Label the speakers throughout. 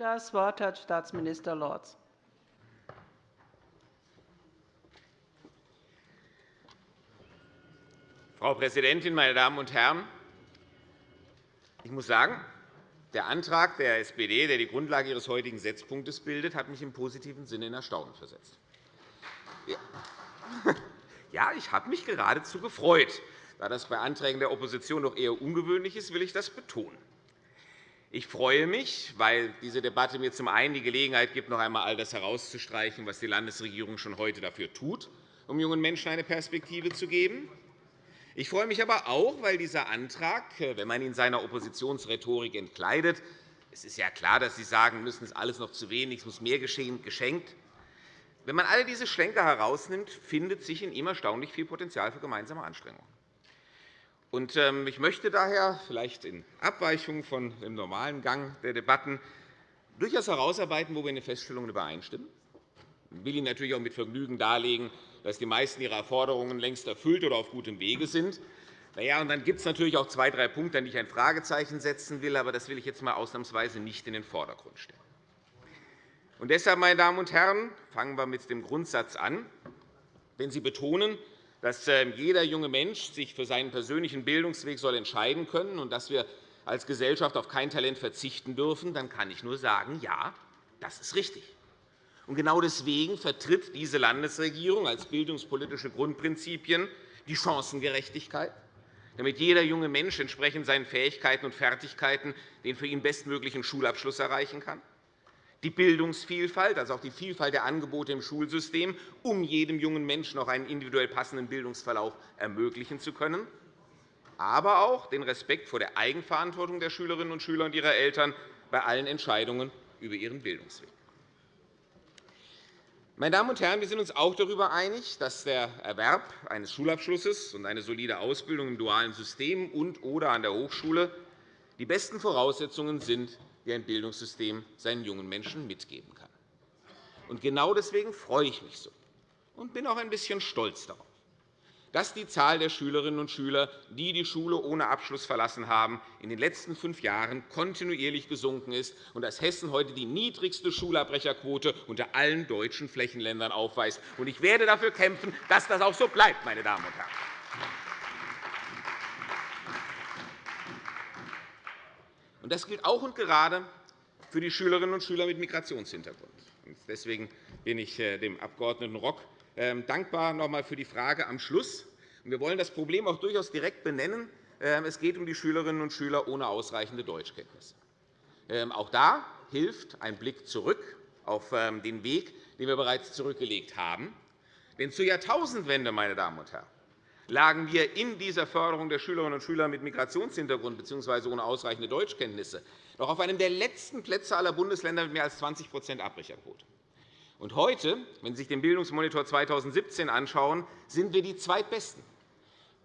Speaker 1: Das Wort hat Staatsminister Lorz.
Speaker 2: Frau Präsidentin, meine Damen und Herren! Ich muss sagen, der Antrag der SPD, der die Grundlage Ihres heutigen Setzpunktes bildet, hat mich im positiven Sinne in Erstaunen versetzt. Ja, ich habe mich geradezu gefreut. Da das bei Anträgen der Opposition doch eher ungewöhnlich ist, will ich das betonen. Ich freue mich, weil diese Debatte mir zum einen die Gelegenheit gibt, noch einmal all das herauszustreichen, was die Landesregierung schon heute dafür tut, um jungen Menschen eine Perspektive zu geben. Ich freue mich aber auch, weil dieser Antrag, wenn man ihn seiner Oppositionsrhetorik entkleidet, es ist ja klar, dass Sie sagen müssen, es ist alles noch zu wenig, es muss mehr geschehen, geschenkt. Wenn man all diese Schlenker herausnimmt, findet sich in ihm erstaunlich viel Potenzial für gemeinsame Anstrengungen. Ähm, ich möchte daher, vielleicht in Abweichung von dem normalen Gang der Debatten, durchaus herausarbeiten, wo wir in den Feststellungen übereinstimmen. Ich will Ihnen natürlich auch mit Vergnügen darlegen, dass die meisten Ihrer Forderungen längst erfüllt oder auf gutem Wege sind. Ja, und dann gibt es natürlich auch zwei, drei Punkte, an die ich ein Fragezeichen setzen will. Aber das will ich jetzt einmal ausnahmsweise nicht in den Vordergrund stellen. Und deshalb, meine Damen und Herren, fangen wir mit dem Grundsatz an. Wenn Sie betonen, dass ähm, jeder junge Mensch sich für seinen persönlichen Bildungsweg soll entscheiden können und dass wir als Gesellschaft auf kein Talent verzichten dürfen, dann kann ich nur sagen, ja, das ist richtig. Genau deswegen vertritt diese Landesregierung als bildungspolitische Grundprinzipien die Chancengerechtigkeit, damit jeder junge Mensch entsprechend seinen Fähigkeiten und Fertigkeiten den für ihn bestmöglichen Schulabschluss erreichen kann, die Bildungsvielfalt, also auch die Vielfalt der Angebote im Schulsystem, um jedem jungen Menschen auch einen individuell passenden Bildungsverlauf ermöglichen zu können, aber auch den Respekt vor der Eigenverantwortung der Schülerinnen und Schüler und ihrer Eltern bei allen Entscheidungen über ihren Bildungsweg. Meine Damen und Herren, wir sind uns auch darüber einig, dass der Erwerb eines Schulabschlusses und eine solide Ausbildung im dualen System und oder an der Hochschule die besten Voraussetzungen sind die ein Bildungssystem seinen jungen Menschen mitgeben kann. Und genau deswegen freue ich mich so und bin auch ein bisschen stolz darauf, dass die Zahl der Schülerinnen und Schüler, die die Schule ohne Abschluss verlassen haben, in den letzten fünf Jahren kontinuierlich gesunken ist und dass Hessen heute die niedrigste Schulabbrecherquote unter allen deutschen Flächenländern aufweist. Ich werde dafür kämpfen, dass das auch so bleibt, meine Damen und Herren. Das gilt auch und gerade für die Schülerinnen und Schüler mit Migrationshintergrund. Deswegen bin ich äh, dem Abg. Rock ähm, dankbar noch einmal für die Frage am Schluss. Wir wollen das Problem auch durchaus direkt benennen. Ähm, es geht um die Schülerinnen und Schüler ohne ausreichende Deutschkenntnisse. Ähm, auch da hilft ein Blick zurück auf den Weg, den wir bereits zurückgelegt haben. Denn zur Jahrtausendwende, meine Damen und Herren, lagen wir in dieser Förderung der Schülerinnen und Schüler mit Migrationshintergrund bzw. ohne ausreichende Deutschkenntnisse noch auf einem der letzten Plätze aller Bundesländer mit mehr als 20% Abbrecherquote. Und heute, wenn Sie sich den Bildungsmonitor 2017 anschauen, sind wir die Zweitbesten,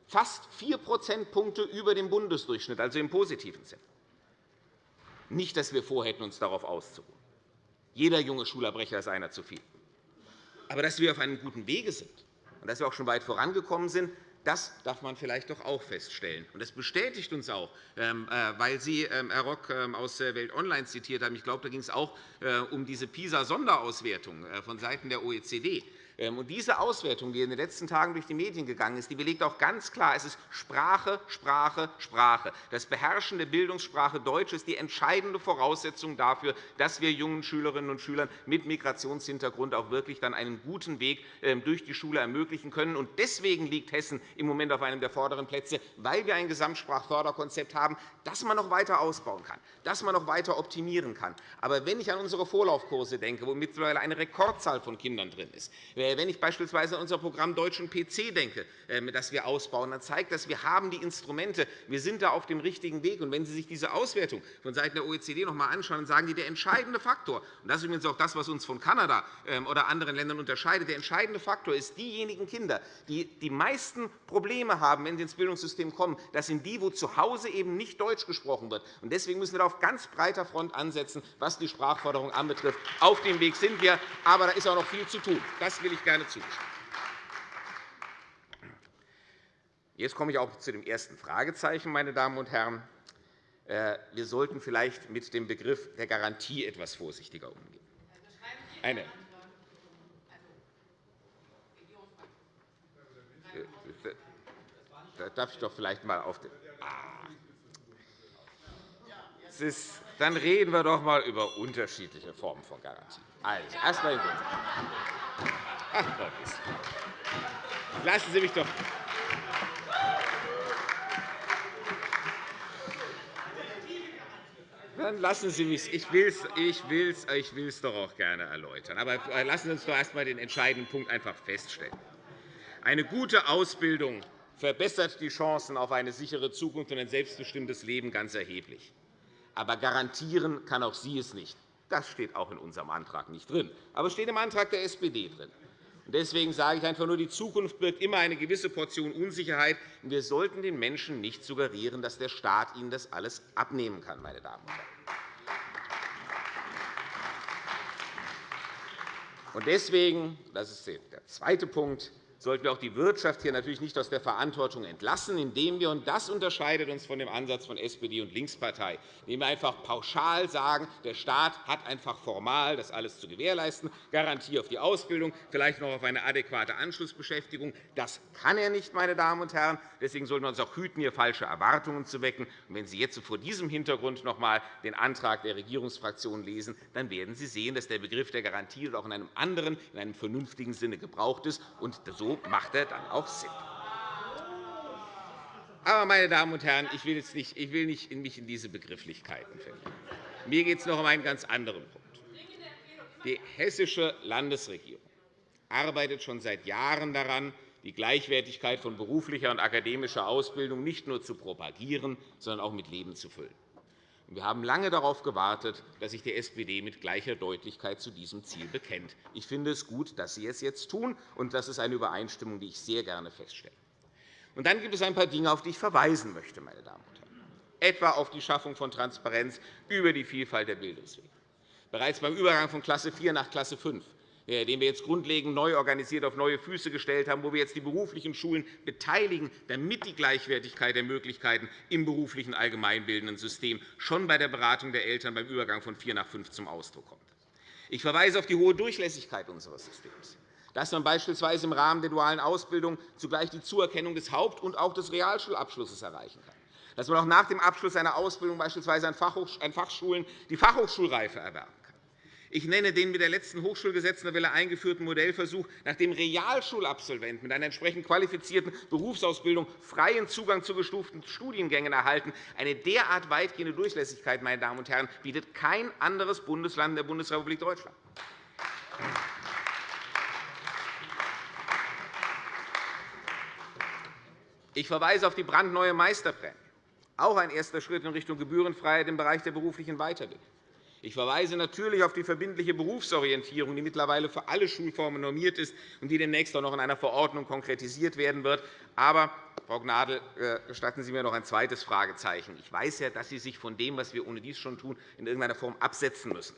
Speaker 2: fast 4 Prozentpunkte über dem Bundesdurchschnitt, also im positiven Sinne. Nicht, dass wir vorhätten, uns darauf auszuruhen. Jeder junge Schulabbrecher ist einer zu viel. Aber dass wir auf einem guten Wege sind und dass wir auch schon weit vorangekommen sind, das darf man vielleicht doch auch feststellen. Das bestätigt uns auch, ähm, äh, weil Sie, ähm, Herr Rock, ähm, aus Welt Online zitiert haben. Ich glaube, da ging es auch äh, um diese PISA-Sonderauswertung äh, vonseiten der OECD. Ähm, und diese Auswertung, die in den letzten Tagen durch die Medien gegangen ist, die belegt auch ganz klar, es ist Sprache, Sprache, Sprache. Das Beherrschen der Bildungssprache Deutsch ist die entscheidende Voraussetzung dafür, dass wir jungen Schülerinnen und Schülern mit Migrationshintergrund auch wirklich dann einen guten Weg ähm, durch die Schule ermöglichen können. Und deswegen liegt Hessen im Moment auf einem der vorderen Plätze, weil wir ein Gesamtsprachförderkonzept haben, das man noch weiter ausbauen kann, das man noch weiter optimieren kann. Aber wenn ich an unsere Vorlaufkurse denke, wo mittlerweile eine Rekordzahl von Kindern drin ist, wenn ich beispielsweise an unser Programm Deutschen PC denke, ähm, das wir ausbauen, dann zeigt das, wir haben die Instrumente, wir sind da auf dem richtigen Weg. Und wenn Sie sich diese Auswertung von Seiten der OECD noch einmal anschauen, dann sagen die, der entscheidende Faktor, und das ist übrigens auch das, was uns von Kanada ähm, oder anderen Ländern unterscheidet, der entscheidende Faktor ist, diejenigen Kinder, die die meisten Probleme haben, wenn sie ins Bildungssystem kommen, das sind die, wo zu Hause eben nicht Deutsch gesprochen wird. Deswegen müssen wir da auf ganz breiter Front ansetzen, was die Sprachförderung anbetrifft. Auf dem Weg sind wir, aber da ist auch noch viel zu tun. Das will ich gerne zustimmen. Jetzt komme ich auch zu dem ersten Fragezeichen, meine Damen und Herren. äh, wir sollten vielleicht mit dem Begriff der Garantie etwas vorsichtiger umgehen. Eine. Da darf ich doch vielleicht einmal auf den. Ah. Ist, dann reden wir doch einmal über unterschiedliche Formen von Garantien. Also, erst einmal Ach, Lassen Sie mich doch. Dann lassen Sie mich. Ich will es ich will's, ich will's doch auch gerne erläutern. Aber äh, lassen Sie uns doch erst einmal den entscheidenden Punkt einfach feststellen. Eine gute Ausbildung verbessert die Chancen auf eine sichere Zukunft und ein selbstbestimmtes Leben ganz erheblich. Aber garantieren kann auch sie es nicht. Das steht auch in unserem Antrag nicht drin, aber es steht im Antrag der SPD drin. Deswegen sage ich einfach nur, die Zukunft birgt immer eine gewisse Portion Unsicherheit. Wir sollten den Menschen nicht suggerieren, dass der Staat ihnen das alles abnehmen kann. Meine Damen und Herren. Deswegen, das ist der zweite Punkt, sollten wir auch die Wirtschaft hier natürlich nicht aus der Verantwortung entlassen, indem wir, und das unterscheidet uns von dem Ansatz von SPD und Linkspartei, indem wir einfach pauschal sagen, der Staat hat einfach formal, das alles zu gewährleisten, Garantie auf die Ausbildung, vielleicht noch auf eine adäquate Anschlussbeschäftigung. Das kann er nicht, meine Damen und Herren. Deswegen sollten wir uns auch hüten, hier falsche Erwartungen zu wecken. Und wenn Sie jetzt vor diesem Hintergrund noch einmal den Antrag der Regierungsfraktion lesen, dann werden Sie sehen, dass der Begriff der Garantie auch in einem anderen, in einem vernünftigen Sinne gebraucht ist. Und so macht er dann auch Sinn. Aber, meine Damen und Herren, ich will, jetzt nicht, ich will nicht mich in diese Begrifflichkeiten verlieren. Mir geht es noch um einen ganz anderen Punkt. Die hessische Landesregierung arbeitet schon seit Jahren daran, die Gleichwertigkeit von beruflicher und akademischer Ausbildung nicht nur zu propagieren, sondern auch mit Leben zu füllen. Wir haben lange darauf gewartet, dass sich die SPD mit gleicher Deutlichkeit zu diesem Ziel bekennt. Ich finde es gut, dass Sie es jetzt tun, und das ist eine Übereinstimmung, die ich sehr gerne feststelle. Und dann gibt es ein paar Dinge, auf die ich verweisen möchte, meine Damen und Herren, etwa auf die Schaffung von Transparenz über die Vielfalt der Bildungswege. Bereits beim Übergang von Klasse 4 nach Klasse 5 äh, den wir jetzt grundlegend neu organisiert auf neue Füße gestellt haben, wo wir jetzt die beruflichen Schulen beteiligen, damit die Gleichwertigkeit der Möglichkeiten im beruflichen allgemeinbildenden System schon bei der Beratung der Eltern beim Übergang von 4 nach 5 zum Ausdruck kommt. Ich verweise auf die hohe Durchlässigkeit unseres Systems dass man beispielsweise im Rahmen der dualen Ausbildung zugleich die Zuerkennung des Haupt- und auch des Realschulabschlusses erreichen kann, dass man auch nach dem Abschluss einer Ausbildung beispielsweise an Fachschulen die Fachhochschulreife erwerben ich nenne den mit der letzten Hochschulgesetznovelle eingeführten Modellversuch, nach dem Realschulabsolventen mit einer entsprechend qualifizierten Berufsausbildung freien Zugang zu gestuften Studiengängen erhalten. Eine derart weitgehende Durchlässigkeit meine Damen und Herren, bietet kein anderes Bundesland der Bundesrepublik Deutschland. Ich verweise auf die brandneue Meisterprämie, auch ein erster Schritt in Richtung Gebührenfreiheit im Bereich der beruflichen Weiterbildung. Ich verweise natürlich auf die verbindliche Berufsorientierung, die mittlerweile für alle Schulformen normiert ist und die demnächst auch noch in einer Verordnung konkretisiert werden wird. Aber, Frau Gnadl, äh, gestatten Sie mir noch ein zweites Fragezeichen. Ich weiß ja, dass Sie sich von dem, was wir ohne dies schon tun, in irgendeiner Form absetzen müssen.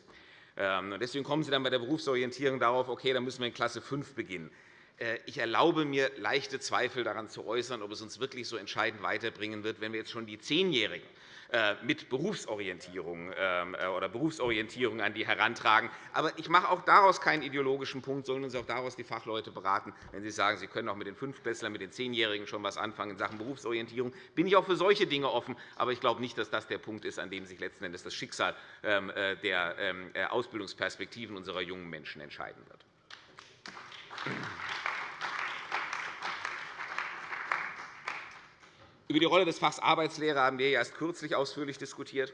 Speaker 2: Ähm, deswegen kommen Sie dann bei der Berufsorientierung darauf, okay, dann müssen wir in Klasse 5 beginnen. Äh, ich erlaube mir, leichte Zweifel daran zu äußern, ob es uns wirklich so entscheidend weiterbringen wird, wenn wir jetzt schon die Zehnjährigen äh, mit Berufsorientierung ähm, äh, oder Berufsorientierung an die herantragen. Aber ich mache auch daraus keinen ideologischen Punkt, sollen uns auch daraus die Fachleute beraten, wenn sie sagen, sie können auch mit den Fünftklässlern, mit den Zehnjährigen schon etwas anfangen in Sachen Berufsorientierung. Bin ich auch für solche Dinge offen, aber ich glaube nicht, dass das der Punkt ist, an dem sich letzten Endes das Schicksal ähm, äh, der ähm, Ausbildungsperspektiven unserer jungen Menschen entscheiden wird. Über die Rolle des Fachs Arbeitslehre haben wir erst kürzlich ausführlich diskutiert.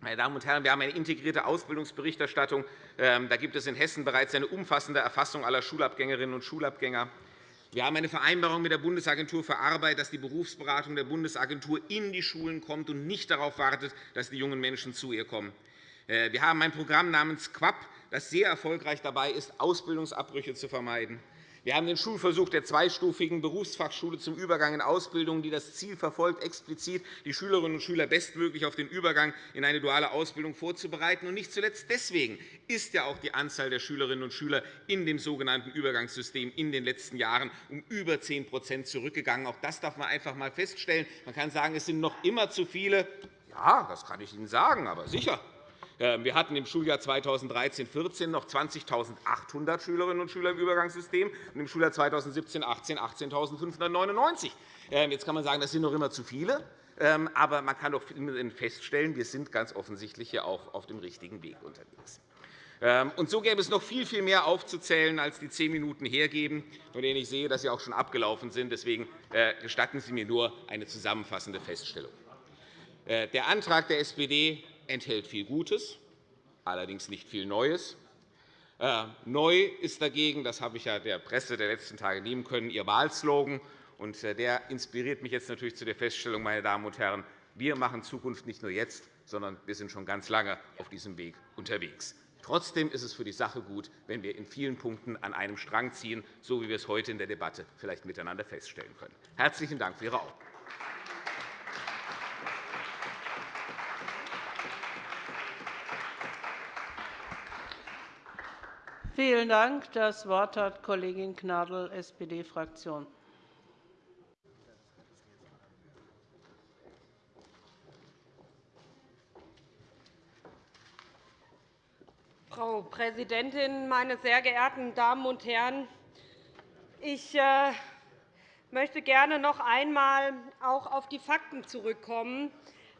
Speaker 2: Meine Damen und Herren, wir haben eine integrierte Ausbildungsberichterstattung. Ähm, da gibt es in Hessen bereits eine umfassende Erfassung aller Schulabgängerinnen und Schulabgänger. Wir haben eine Vereinbarung mit der Bundesagentur für Arbeit, dass die Berufsberatung der Bundesagentur in die Schulen kommt und nicht darauf wartet, dass die jungen Menschen zu ihr kommen. Äh, wir haben ein Programm namens QUAP, das sehr erfolgreich dabei ist, Ausbildungsabbrüche zu vermeiden. Wir haben den Schulversuch der zweistufigen Berufsfachschule zum Übergang in Ausbildung, die das Ziel verfolgt, explizit die Schülerinnen und Schüler bestmöglich auf den Übergang in eine duale Ausbildung vorzubereiten. Und nicht zuletzt deswegen ist ja auch die Anzahl der Schülerinnen und Schüler in dem sogenannten Übergangssystem in den letzten Jahren um über 10% zurückgegangen. Auch das darf man einfach einmal feststellen. Man kann sagen, es sind noch immer zu viele, Ja, das kann ich Ihnen sagen, aber sicher. Ähm, wir hatten im Schuljahr 2013-14 noch 20.800 Schülerinnen und Schüler im Übergangssystem und im Schuljahr 2017-18 18.599. Ähm, jetzt kann man sagen, das sind noch immer zu viele. Ähm, aber man kann doch feststellen, wir sind ganz offensichtlich hier auch auf dem richtigen Weg unterwegs. Und so gäbe es noch viel, viel mehr aufzuzählen, als die zehn Minuten hergeben, von denen ich sehe, dass sie auch schon abgelaufen sind. Deswegen äh, gestatten Sie mir nur eine zusammenfassende Feststellung. Äh, der Antrag der SPD enthält viel Gutes, allerdings nicht viel Neues. Äh, neu ist dagegen, das habe ich ja der Presse der letzten Tage nehmen können, Ihr Wahlslogan. Und äh, der inspiriert mich jetzt natürlich zu der Feststellung, meine Damen und Herren, wir machen Zukunft nicht nur jetzt, sondern wir sind schon ganz lange auf diesem Weg unterwegs. Trotzdem ist es für die Sache gut, wenn wir in vielen Punkten an einem Strang ziehen, so wie wir es heute in der Debatte vielleicht miteinander feststellen können. Herzlichen Dank für Ihre Aufmerksamkeit.
Speaker 1: Vielen Dank. Das Wort hat Kollegin Gnadl, SPD-Fraktion.
Speaker 3: Frau Präsidentin, meine sehr geehrten Damen und Herren! Ich äh, möchte gerne noch einmal auch auf die Fakten zurückkommen,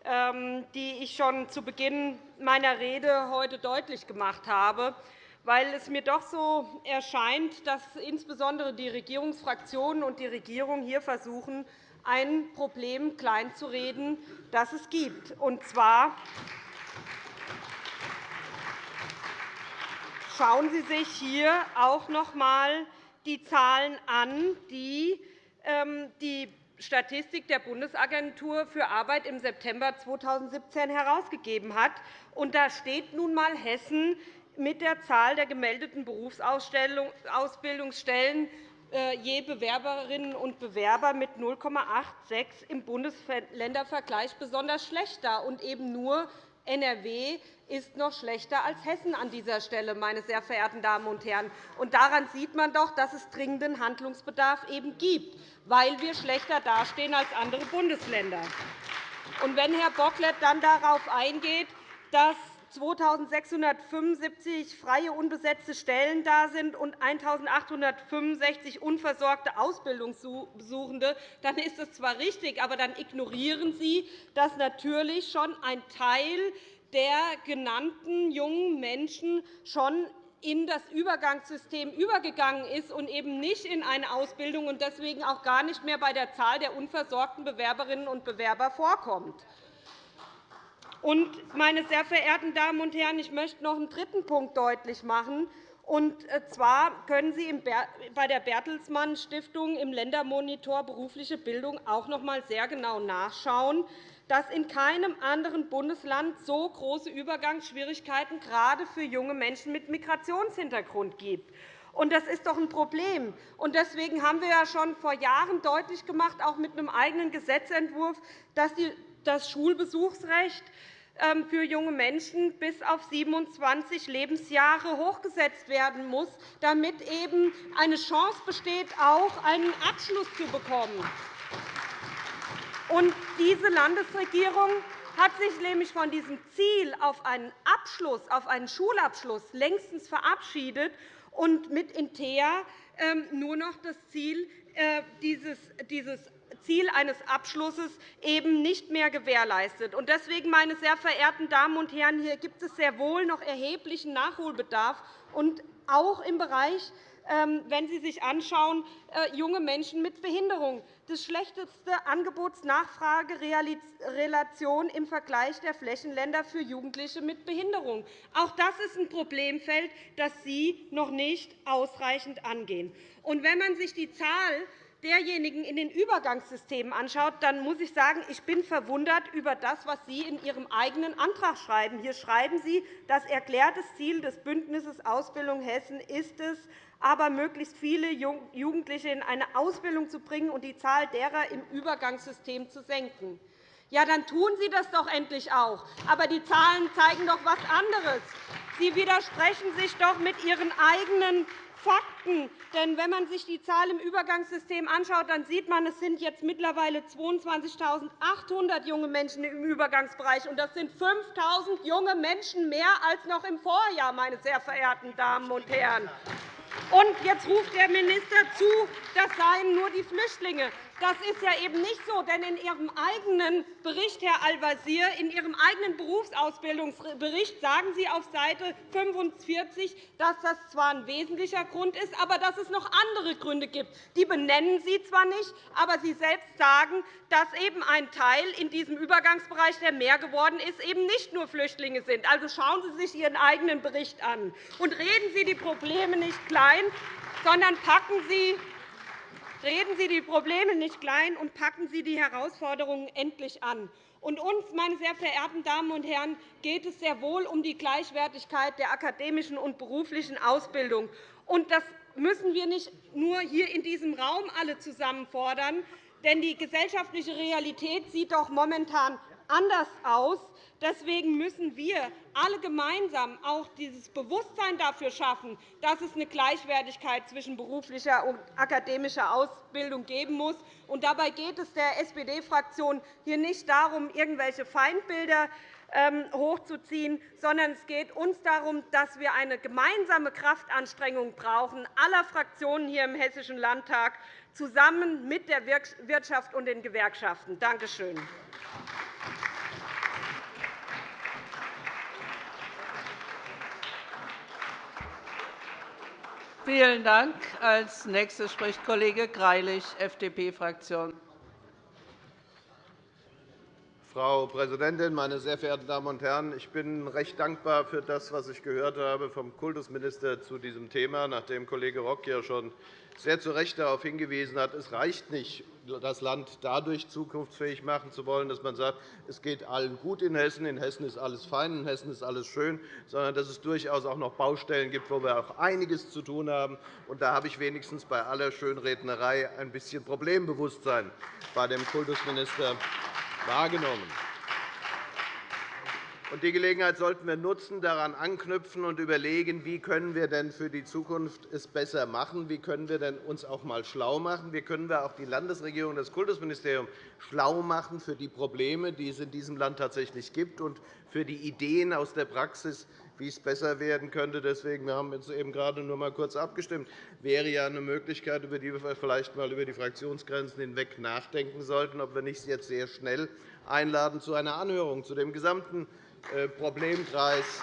Speaker 3: ähm, die ich schon zu Beginn meiner Rede heute deutlich gemacht habe weil es mir doch so erscheint, dass insbesondere die Regierungsfraktionen und die Regierung hier versuchen, ein Problem kleinzureden, das es gibt. Und zwar schauen Sie sich hier auch noch einmal die Zahlen an, die ähm, die Statistik der Bundesagentur für Arbeit im September 2017 herausgegeben hat. Und da steht nun einmal Hessen mit der Zahl der gemeldeten Berufsausbildungsstellen äh, je Bewerberinnen und Bewerber mit 0,86 im Bundesländervergleich besonders schlecht da. Und eben nur NRW ist noch schlechter als Hessen an dieser Stelle, meine sehr verehrten Damen und Herren. Und daran sieht man doch, dass es dringenden Handlungsbedarf eben gibt, weil wir schlechter dastehen als andere Bundesländer. Und wenn Herr Bocklet dann darauf eingeht, dass 2.675 freie unbesetzte Stellen da sind und 1.865 unversorgte Ausbildungssuchende, dann ist das zwar richtig, aber dann ignorieren Sie, dass natürlich schon ein Teil der genannten jungen Menschen schon in das Übergangssystem übergegangen ist und eben nicht in eine Ausbildung und deswegen auch gar nicht mehr bei der Zahl der unversorgten Bewerberinnen und Bewerber vorkommt. Meine sehr verehrten Damen und Herren, ich möchte noch einen dritten Punkt deutlich machen. Und äh, zwar können Sie bei der Bertelsmann Stiftung im Ländermonitor Berufliche Bildung auch noch einmal sehr genau nachschauen, dass in keinem anderen Bundesland so große Übergangsschwierigkeiten gerade für junge Menschen mit Migrationshintergrund gibt. Das ist doch ein Problem. Deswegen haben wir ja schon vor Jahren deutlich gemacht, auch mit einem eigenen Gesetzentwurf, dass das Schulbesuchsrecht ähm, für junge Menschen bis auf 27 Lebensjahre hochgesetzt werden muss, damit eben eine Chance besteht, auch einen Abschluss zu bekommen. Und diese Landesregierung hat sich nämlich von diesem Ziel auf einen Abschluss, auf einen Schulabschluss längstens verabschiedet und mit Intea ähm, nur noch das Ziel äh, dieses Ziel eines Abschlusses eben nicht mehr gewährleistet. Deswegen, meine sehr verehrten Damen und Herren, hier gibt es sehr wohl noch erheblichen Nachholbedarf, und auch im Bereich ähm, wenn Sie sich anschauen, äh, junge Menschen mit Behinderung. Das schlechteste Angebots-Nachfrage-Relation im Vergleich der Flächenländer für Jugendliche mit Behinderung. Auch das ist ein Problemfeld, das Sie noch nicht ausreichend angehen. Und wenn man sich die Zahl derjenigen in den Übergangssystemen anschaut, dann muss ich sagen, ich bin verwundert über das, was Sie in Ihrem eigenen Antrag schreiben. Hier schreiben Sie, das erklärte Ziel des Bündnisses Ausbildung Hessen ist es, aber möglichst viele Jugendliche in eine Ausbildung zu bringen und die Zahl derer im Übergangssystem zu senken. Ja, dann tun Sie das doch endlich auch. Aber die Zahlen zeigen doch etwas anderes. Sie widersprechen sich doch mit Ihren eigenen Fakten. Denn wenn man sich die Zahl im Übergangssystem anschaut, dann sieht man, es sind jetzt mittlerweile 22.800 junge Menschen im Übergangsbereich. Und das sind 5.000 junge Menschen mehr als noch im Vorjahr, meine sehr verehrten Damen und Herren. Und jetzt ruft der Minister zu, das seien nur die Flüchtlinge. Das ist ja eben nicht so, denn in Ihrem eigenen Bericht, Herr Al-Wazir, in Ihrem eigenen Berufsausbildungsbericht sagen Sie auf Seite 45, dass das zwar ein wesentlicher Grund ist, aber dass es noch andere Gründe gibt. Die benennen Sie zwar nicht, aber Sie selbst sagen, dass eben ein Teil in diesem Übergangsbereich, der mehr geworden ist, eben nicht nur Flüchtlinge sind. Also schauen Sie sich Ihren eigenen Bericht an und reden Sie die Probleme nicht klein, sondern packen Sie Reden Sie die Probleme nicht klein und packen Sie die Herausforderungen endlich an. Und uns, meine sehr verehrten Damen und Herren, geht es sehr wohl um die Gleichwertigkeit der akademischen und beruflichen Ausbildung. Und das müssen wir nicht nur hier in diesem Raum alle zusammen fordern, denn die gesellschaftliche Realität sieht doch momentan anders aus. Deswegen müssen wir alle gemeinsam auch dieses Bewusstsein dafür schaffen, dass es eine Gleichwertigkeit zwischen beruflicher und akademischer Ausbildung geben muss. Und dabei geht es der SPD-Fraktion hier nicht darum, irgendwelche Feindbilder ähm, hochzuziehen, sondern es geht uns darum, dass wir eine gemeinsame Kraftanstrengung brauchen aller Fraktionen hier im Hessischen Landtag zusammen mit der Wirtschaft und den Gewerkschaften. Danke schön.
Speaker 1: Vielen Dank. Als nächster spricht Kollege Greilich, FDP-Fraktion.
Speaker 4: Frau Präsidentin, meine sehr verehrten Damen und Herren! Ich bin recht dankbar für das, was ich gehört habe vom Kultusminister zu diesem Thema, nachdem Kollege Rock ja schon sehr zu Recht darauf hingewiesen hat, es reicht nicht, das Land dadurch zukunftsfähig machen zu wollen, dass man sagt, es geht allen gut in Hessen, in Hessen ist alles fein, in Hessen ist alles schön, sondern dass es durchaus auch noch Baustellen gibt, wo wir auch einiges zu tun haben. Und da habe ich wenigstens bei aller Schönrednerei ein bisschen Problembewusstsein bei dem Kultusminister wahrgenommen. Die Gelegenheit sollten wir nutzen, daran anknüpfen und überlegen, wie können wir denn für die Zukunft es besser machen? Wie können wir denn uns auch einmal schlau machen? Wie können wir auch die Landesregierung und das Kultusministerium schlau machen für die Probleme, die es in diesem Land tatsächlich gibt, und für die Ideen aus der Praxis, wie es besser werden könnte. Deswegen, wir haben jetzt eben gerade nur einmal kurz abgestimmt. wäre ja eine Möglichkeit, über die wir vielleicht einmal über die Fraktionsgrenzen hinweg nachdenken sollten, ob wir nicht jetzt sehr schnell einladen zu einer Anhörung zu dem gesamten Problemkreis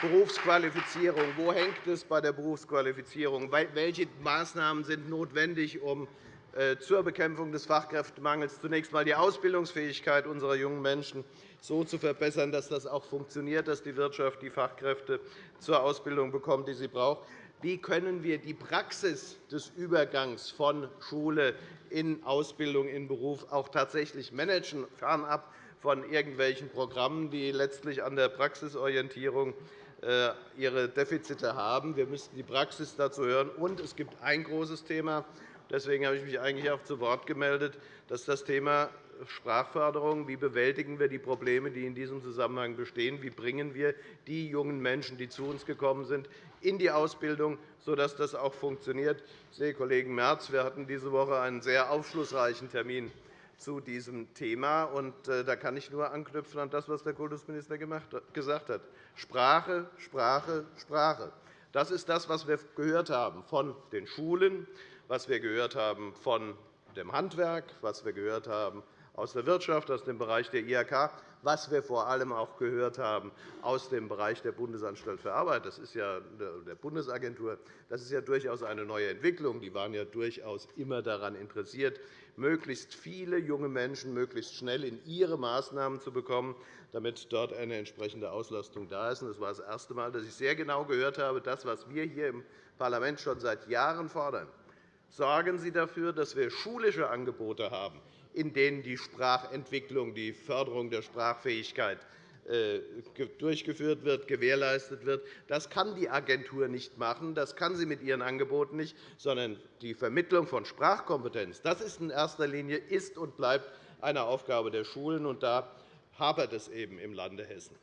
Speaker 4: Berufsqualifizierung. Wo hängt es bei der Berufsqualifizierung? Welche Maßnahmen sind notwendig, um äh, zur Bekämpfung des Fachkräftemangels zunächst einmal die Ausbildungsfähigkeit unserer jungen Menschen so zu verbessern, dass das auch funktioniert, dass die Wirtschaft die Fachkräfte zur Ausbildung bekommt, die sie braucht? Wie können wir die Praxis des Übergangs von Schule in Ausbildung, in Beruf auch tatsächlich managen, fernab von irgendwelchen Programmen, die letztlich an der Praxisorientierung äh, ihre Defizite haben. Wir müssten die Praxis dazu hören. Und es gibt ein großes Thema, deswegen habe ich mich eigentlich auch zu Wort gemeldet, das ist das Thema Sprachförderung. Wie bewältigen wir die Probleme, die in diesem Zusammenhang bestehen? Wie bringen wir die jungen Menschen, die zu uns gekommen sind, in die Ausbildung, sodass das auch funktioniert? Ich sehe Kollegen Merz. Wir hatten diese Woche einen sehr aufschlussreichen Termin zu diesem Thema. Und, äh, da kann ich nur anknüpfen an das, was der Kultusminister gesagt hat. Sprache, Sprache, Sprache. Das ist das, was wir gehört haben von den Schulen, was wir gehört haben von dem Handwerk, was wir gehört haben aus der Wirtschaft, aus dem Bereich der IHK, was wir vor allem auch gehört haben aus dem Bereich der Bundesanstalt für Arbeit, das ist ja der Bundesagentur. Das ist ja durchaus eine neue Entwicklung. Die waren ja durchaus immer daran interessiert, möglichst viele junge Menschen möglichst schnell in ihre Maßnahmen zu bekommen, damit dort eine entsprechende Auslastung da ist. Das war das erste Mal, dass ich sehr genau gehört habe, das, was wir hier im Parlament schon seit Jahren fordern. Sorgen Sie dafür, dass wir schulische Angebote haben, in denen die Sprachentwicklung, die Förderung der Sprachfähigkeit äh, durchgeführt wird, gewährleistet wird. Das kann die Agentur nicht machen, das kann sie mit ihren Angeboten nicht, sondern die Vermittlung von Sprachkompetenz das ist in erster Linie ist und bleibt eine Aufgabe der Schulen. Und da hapert es eben im Lande Hessen.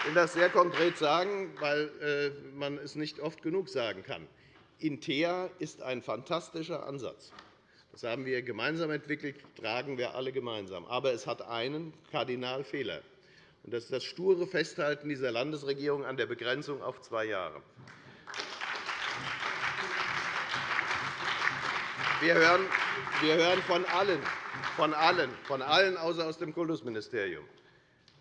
Speaker 4: Ich will das sehr konkret sagen, weil äh, man es nicht oft genug sagen kann. Intea ist ein fantastischer Ansatz. Das haben wir gemeinsam entwickelt, tragen wir alle gemeinsam. Aber es hat einen Kardinalfehler. Und das ist das sture Festhalten dieser Landesregierung an der Begrenzung auf zwei Jahre. Wir hören, wir hören von allen, von allen, von allen außer aus dem Kultusministerium,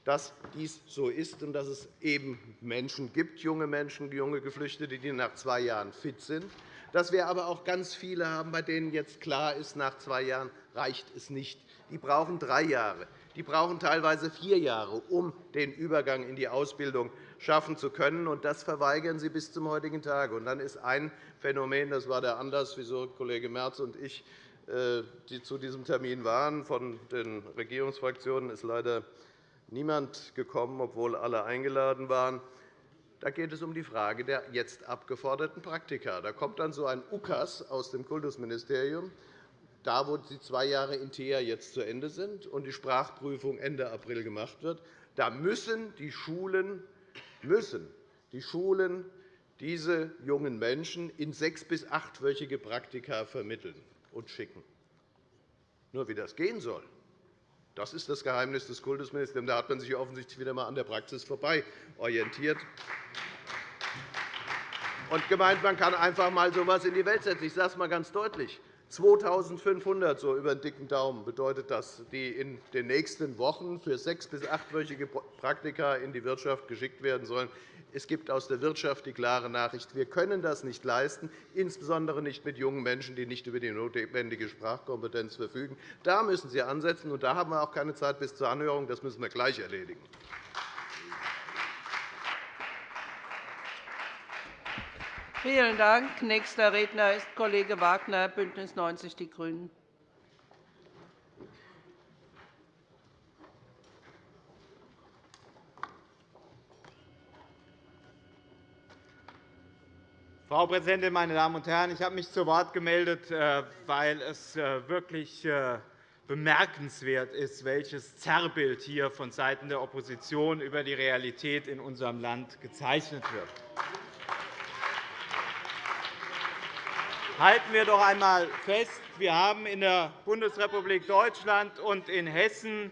Speaker 4: dass dies so ist und dass es eben Menschen gibt, junge Menschen, junge Geflüchtete, die nach zwei Jahren fit sind, dass wir aber auch ganz viele haben, bei denen jetzt klar ist, nach zwei Jahren reicht es nicht. Die brauchen drei Jahre. Die brauchen teilweise vier Jahre, um den Übergang in die Ausbildung schaffen zu können. Und das verweigern Sie bis zum heutigen Tag. Und dann ist ein Phänomen, das war der Anlass, wieso Kollege Merz und ich äh, die zu diesem Termin waren. Von den Regierungsfraktionen ist leider niemand gekommen, obwohl alle eingeladen waren. Da geht es um die Frage der jetzt abgeforderten Praktika. Da kommt dann so ein UKAS aus dem Kultusministerium, da wo die zwei Jahre in TEA jetzt zu Ende sind und die Sprachprüfung Ende April gemacht wird. Da müssen die Schulen, müssen die Schulen diese jungen Menschen in sechs- bis achtwöchige Praktika vermitteln und schicken. Nur wie das gehen soll, das ist das Geheimnis des Kultusministeriums. Da hat man sich offensichtlich wieder einmal an der Praxis vorbei orientiert und gemeint, man kann einfach einmal so etwas in die Welt setzen. Ich sage es einmal ganz deutlich. 2.500 so über den dicken Daumen bedeutet das, die in den nächsten Wochen für sechs- bis achtwöchige Praktika in die Wirtschaft geschickt werden sollen. Es gibt aus der Wirtschaft die klare Nachricht, wir können das nicht leisten, insbesondere nicht mit jungen Menschen, die nicht über die notwendige Sprachkompetenz verfügen. Da müssen Sie ansetzen, und da haben wir auch keine Zeit bis zur Anhörung. Das müssen wir gleich erledigen.
Speaker 1: Vielen Dank. Nächster Redner ist Kollege Wagner, BÜNDNIS 90 die GRÜNEN.
Speaker 5: Frau Präsidentin, meine Damen und Herren! Ich habe mich zu Wort gemeldet, äh, weil es äh, wirklich äh, bemerkenswert ist, welches Zerrbild hier vonseiten der Opposition über die Realität in unserem Land gezeichnet wird. Halten wir doch einmal fest, wir haben in der Bundesrepublik Deutschland und in Hessen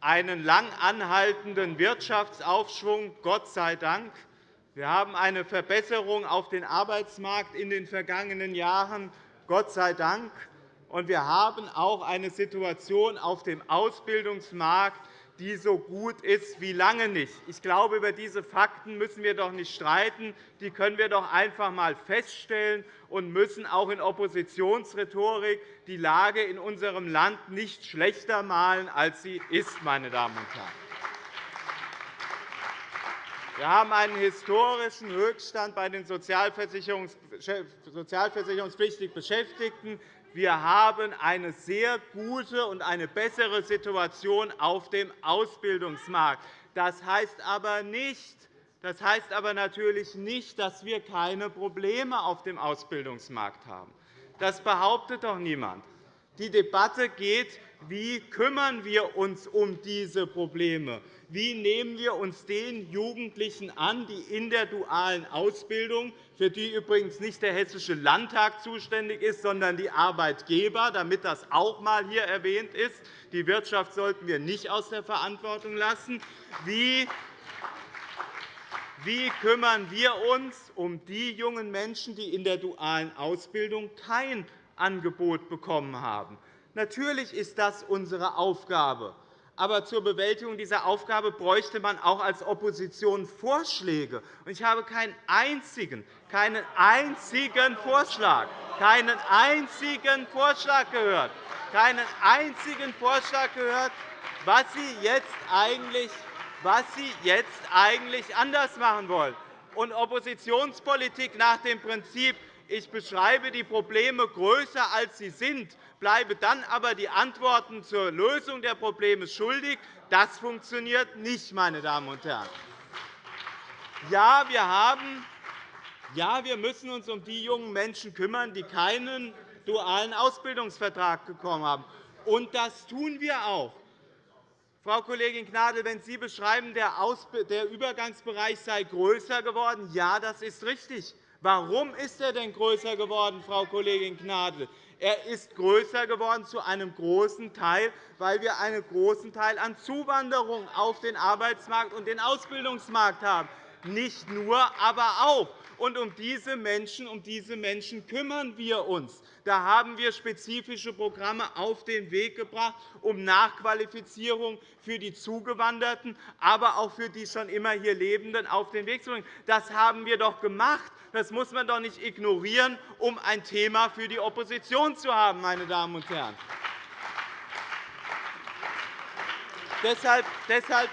Speaker 5: einen lang anhaltenden Wirtschaftsaufschwung, Gott sei Dank. Wir haben eine Verbesserung auf dem Arbeitsmarkt in den vergangenen Jahren, Gott sei Dank. Und wir haben auch eine Situation auf dem Ausbildungsmarkt, die so gut ist wie lange nicht. Ich glaube, über diese Fakten müssen wir doch nicht streiten. Die können wir doch einfach einmal feststellen und müssen auch in Oppositionsrhetorik die Lage in unserem Land nicht schlechter malen, als sie ist. Meine Damen und Herren. Wir haben einen historischen Höchststand bei den sozialversicherungspflichtig Beschäftigten. Wir haben eine sehr gute und eine bessere Situation auf dem Ausbildungsmarkt. Das heißt aber nicht, das heißt aber natürlich nicht, dass wir keine Probleme auf dem Ausbildungsmarkt haben. Das behauptet doch niemand. Die Debatte geht, wie kümmern wir uns um diese Probleme? Wie nehmen wir uns den Jugendlichen an, die in der dualen Ausbildung, für die übrigens nicht der Hessische Landtag zuständig ist, sondern die Arbeitgeber, damit das auch einmal hier erwähnt ist. Die Wirtschaft sollten wir nicht aus der Verantwortung lassen. Wie wie kümmern wir uns um die jungen Menschen, die in der dualen Ausbildung kein Angebot bekommen haben? Natürlich ist das unsere Aufgabe. Aber zur Bewältigung dieser Aufgabe bräuchte man auch als Opposition Vorschläge. Ich habe keinen einzigen, keinen einzigen Vorschlag, keinen einzigen Vorschlag gehört, keinen einzigen Vorschlag gehört, was Sie jetzt eigentlich, was Sie jetzt eigentlich anders machen wollen. Und Oppositionspolitik nach dem Prinzip, ich beschreibe die Probleme größer, als sie sind, bleibe dann aber die Antworten zur Lösung der Probleme schuldig. Das funktioniert nicht, meine Damen und Herren. Ja, wir haben ja, wir müssen uns um die jungen Menschen kümmern, die keinen dualen Ausbildungsvertrag bekommen haben. Und das tun wir auch. Frau Kollegin Gnadl, wenn Sie beschreiben, der Übergangsbereich sei größer geworden, ja, das ist richtig. Warum ist er denn größer geworden, Frau Kollegin Gnadl? Er ist größer geworden zu einem großen Teil, weil wir einen großen Teil an Zuwanderung auf den Arbeitsmarkt und den Ausbildungsmarkt haben. Nicht nur, aber auch. Und um diese Menschen, um diese Menschen kümmern wir uns. Da haben wir spezifische Programme auf den Weg gebracht, um Nachqualifizierung für die Zugewanderten, aber auch für die schon immer hier Lebenden auf den Weg zu bringen. Das haben wir doch gemacht. Das muss man doch nicht ignorieren, um ein Thema für die Opposition zu haben, meine Damen und Herren. Deshalb,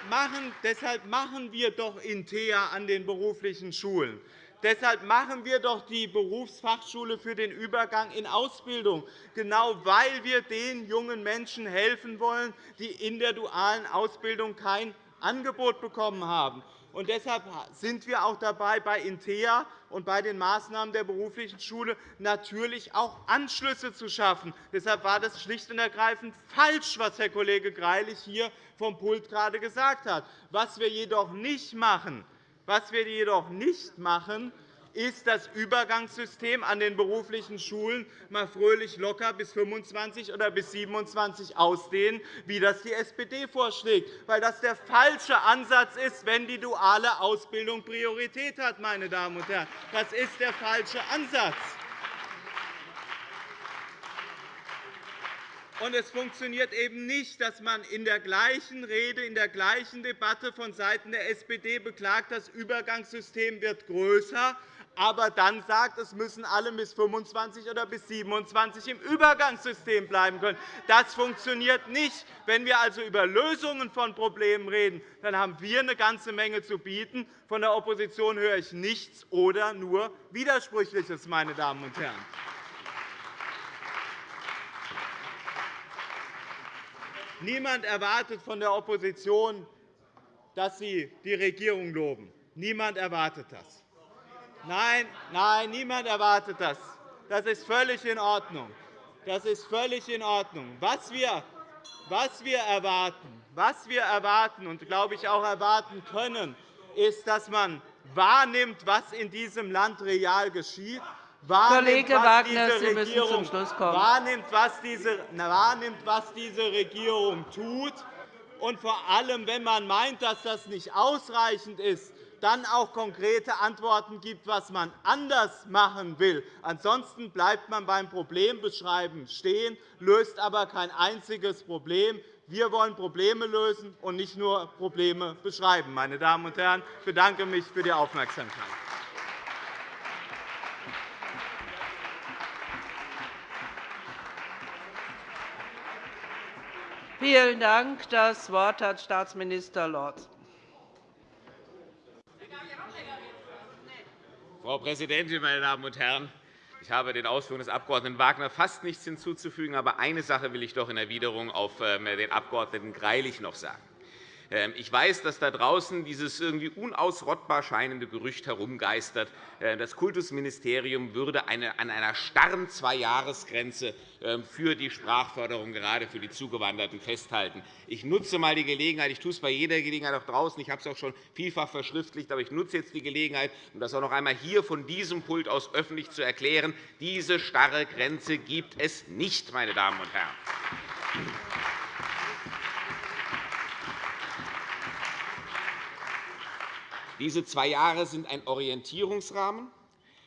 Speaker 5: machen, wir doch Intea an den beruflichen Schulen. Deshalb machen wir doch die Berufsfachschule für den Übergang in Ausbildung, genau weil wir den jungen Menschen helfen wollen, die in der dualen Ausbildung kein Angebot bekommen haben. Und deshalb sind wir auch dabei, bei INTEA und bei den Maßnahmen der beruflichen Schule natürlich auch Anschlüsse zu schaffen. Deshalb war das schlicht und ergreifend falsch, was Herr Kollege Greilich hier vom Pult gerade gesagt hat. Was wir jedoch nicht machen, was wir jedoch nicht machen, ist das Übergangssystem an den beruflichen Schulen mal fröhlich locker bis 25 oder bis 27 ausdehnen, wie das die SPD vorschlägt, weil das der falsche Ansatz ist, wenn die duale Ausbildung Priorität hat. Meine Damen und Herren. Das ist der falsche Ansatz. Und es funktioniert eben nicht, dass man in der gleichen Rede, in der gleichen Debatte vonseiten der SPD beklagt, das Übergangssystem wird größer, aber dann sagt, es müssen alle bis 25 oder bis 27 im Übergangssystem bleiben können. Das funktioniert nicht. Wenn wir also über Lösungen von Problemen reden, dann haben wir eine ganze Menge zu bieten. Von der Opposition höre ich nichts oder nur Widersprüchliches, meine Damen und Herren. Niemand erwartet von der Opposition, dass sie die Regierung loben. Niemand erwartet das. Nein, nein, niemand erwartet das. Das ist völlig in Ordnung. Das ist völlig in Ordnung. Was wir, was wir erwarten, was wir erwarten und glaube ich auch erwarten können, ist, dass man wahrnimmt, was in diesem Land real geschieht
Speaker 1: Kollege Wagner, Sie müssen zum Schluss kommen.
Speaker 5: Wahrnimmt, was diese, wahrnimmt, was diese Regierung tut, und vor allem, wenn man meint, dass das nicht ausreichend ist, dann auch konkrete Antworten gibt, was man anders machen will. Ansonsten bleibt man beim Problembeschreiben stehen, löst aber kein einziges Problem. Wir wollen Probleme lösen und nicht nur Probleme beschreiben. Meine Damen und Herren, ich bedanke mich für die Aufmerksamkeit.
Speaker 1: Vielen Dank. Das Wort hat Staatsminister Lorz.
Speaker 2: Frau Präsidentin, meine Damen und Herren! Ich habe den Ausführungen des Abg. Wagner fast nichts hinzuzufügen. Aber eine Sache will ich doch in Erwiderung auf ähm, den Abg. Greilich noch sagen. Ähm, ich weiß, dass da draußen dieses irgendwie unausrottbar scheinende Gerücht herumgeistert, äh, das Kultusministerium würde an einer starren Zweijahresgrenze ähm, für die Sprachförderung gerade für die Zugewanderten festhalten. Ich nutze einmal die Gelegenheit, ich tue es bei jeder Gelegenheit auch draußen, ich habe es auch schon vielfach verschriftlicht, aber ich nutze jetzt die Gelegenheit, um das auch noch einmal hier von diesem Pult aus öffentlich zu erklären. Diese starre Grenze gibt es nicht, meine Damen und Herren. Diese zwei Jahre sind ein Orientierungsrahmen.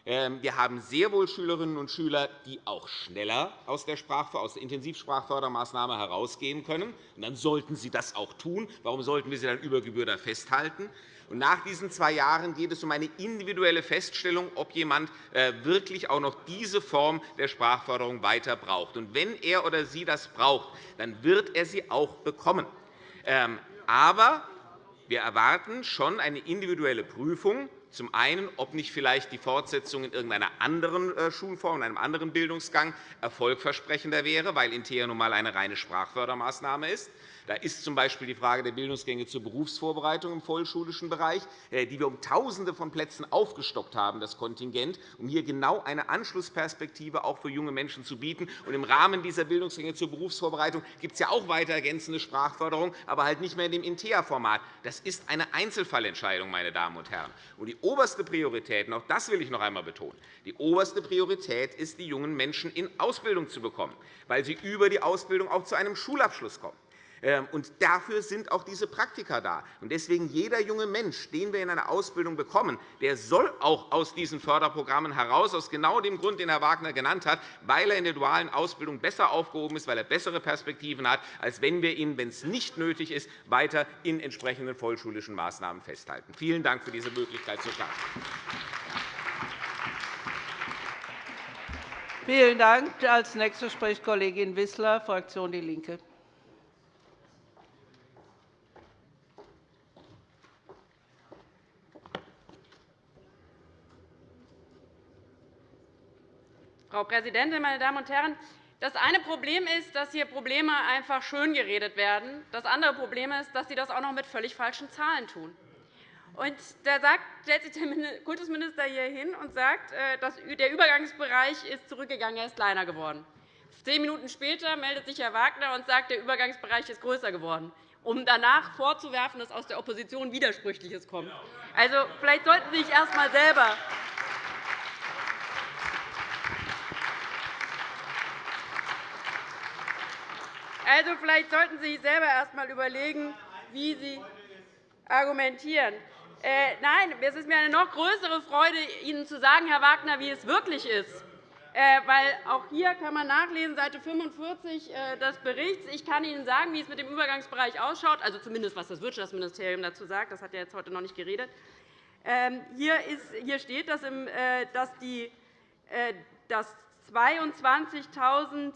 Speaker 2: Ähm, wir haben sehr wohl Schülerinnen und Schüler, die auch schneller aus der, aus der Intensivsprachfördermaßnahme herausgehen können. dann sollten sie das auch tun. Warum sollten wir sie dann über Gebühr da festhalten? nach diesen zwei Jahren geht es um eine individuelle Feststellung, ob jemand äh, wirklich auch noch diese Form der Sprachförderung weiter braucht. wenn er oder sie das braucht, dann wird er sie auch bekommen. Ähm, aber wir erwarten schon eine individuelle Prüfung Zum einen, ob nicht vielleicht die Fortsetzung in irgendeiner anderen äh, Schulform, in einem anderen Bildungsgang erfolgversprechender wäre, weil Intea nun einmal eine reine Sprachfördermaßnahme ist. Da ist z. B. die Frage der Bildungsgänge zur Berufsvorbereitung im vollschulischen Bereich, äh, die wir um Tausende von Plätzen aufgestockt haben, das Kontingent, um hier genau eine Anschlussperspektive auch für junge Menschen zu bieten. Und Im Rahmen dieser Bildungsgänge zur Berufsvorbereitung gibt es ja auch weiter ergänzende Sprachförderung, aber halt nicht mehr in dem InteA-Format. Das ist eine Einzelfallentscheidung, meine Damen und Herren. Und die oberste Priorität, und auch das will ich noch einmal betonen, die oberste Priorität ist, die jungen Menschen in Ausbildung zu bekommen, weil sie über die Ausbildung auch zu einem Schulabschluss kommen. Ähm, und dafür sind auch diese Praktika da. Deswegen jeder junge Mensch, den wir in einer Ausbildung bekommen, der soll auch aus diesen Förderprogrammen heraus, aus genau dem Grund, den Herr Wagner genannt hat, weil er in der dualen Ausbildung besser aufgehoben ist, weil er bessere Perspektiven hat, als wenn wir ihn, wenn es nicht nötig ist, weiter in entsprechenden vollschulischen Maßnahmen festhalten. Vielen Dank für diese Möglichkeit zur Klarstellung.
Speaker 1: Vielen Dank. Als nächste spricht Kollegin Wissler, Fraktion DIE LINKE.
Speaker 6: Frau Präsidentin, meine Damen und Herren! Das eine Problem ist, dass hier Probleme einfach schön geredet werden. Das andere Problem ist, dass Sie das auch noch mit völlig falschen Zahlen tun. Und da stellt sich der Kultusminister hier hin und sagt, äh, dass der Übergangsbereich ist zurückgegangen, er ist kleiner geworden. Zehn Minuten später meldet sich Herr Wagner und sagt, der Übergangsbereich ist größer geworden, um danach vorzuwerfen, dass aus der Opposition Widersprüchliches kommt. Also, vielleicht sollten Sie sich erst einmal selber Also, vielleicht sollten Sie sich selber erst einmal überlegen, wie Sie argumentieren. Äh, nein, es ist mir eine noch größere Freude, Ihnen zu sagen, Herr Wagner, wie es wirklich ist. Äh, weil auch hier kann man nachlesen, Seite 45 äh, des Berichts. Ich kann Ihnen sagen, wie es mit dem Übergangsbereich ausschaut, also zumindest was das Wirtschaftsministerium dazu sagt. Das hat er jetzt heute noch nicht geredet. Ähm, hier, ist, hier steht, dass, äh, dass, die, äh, dass 22.000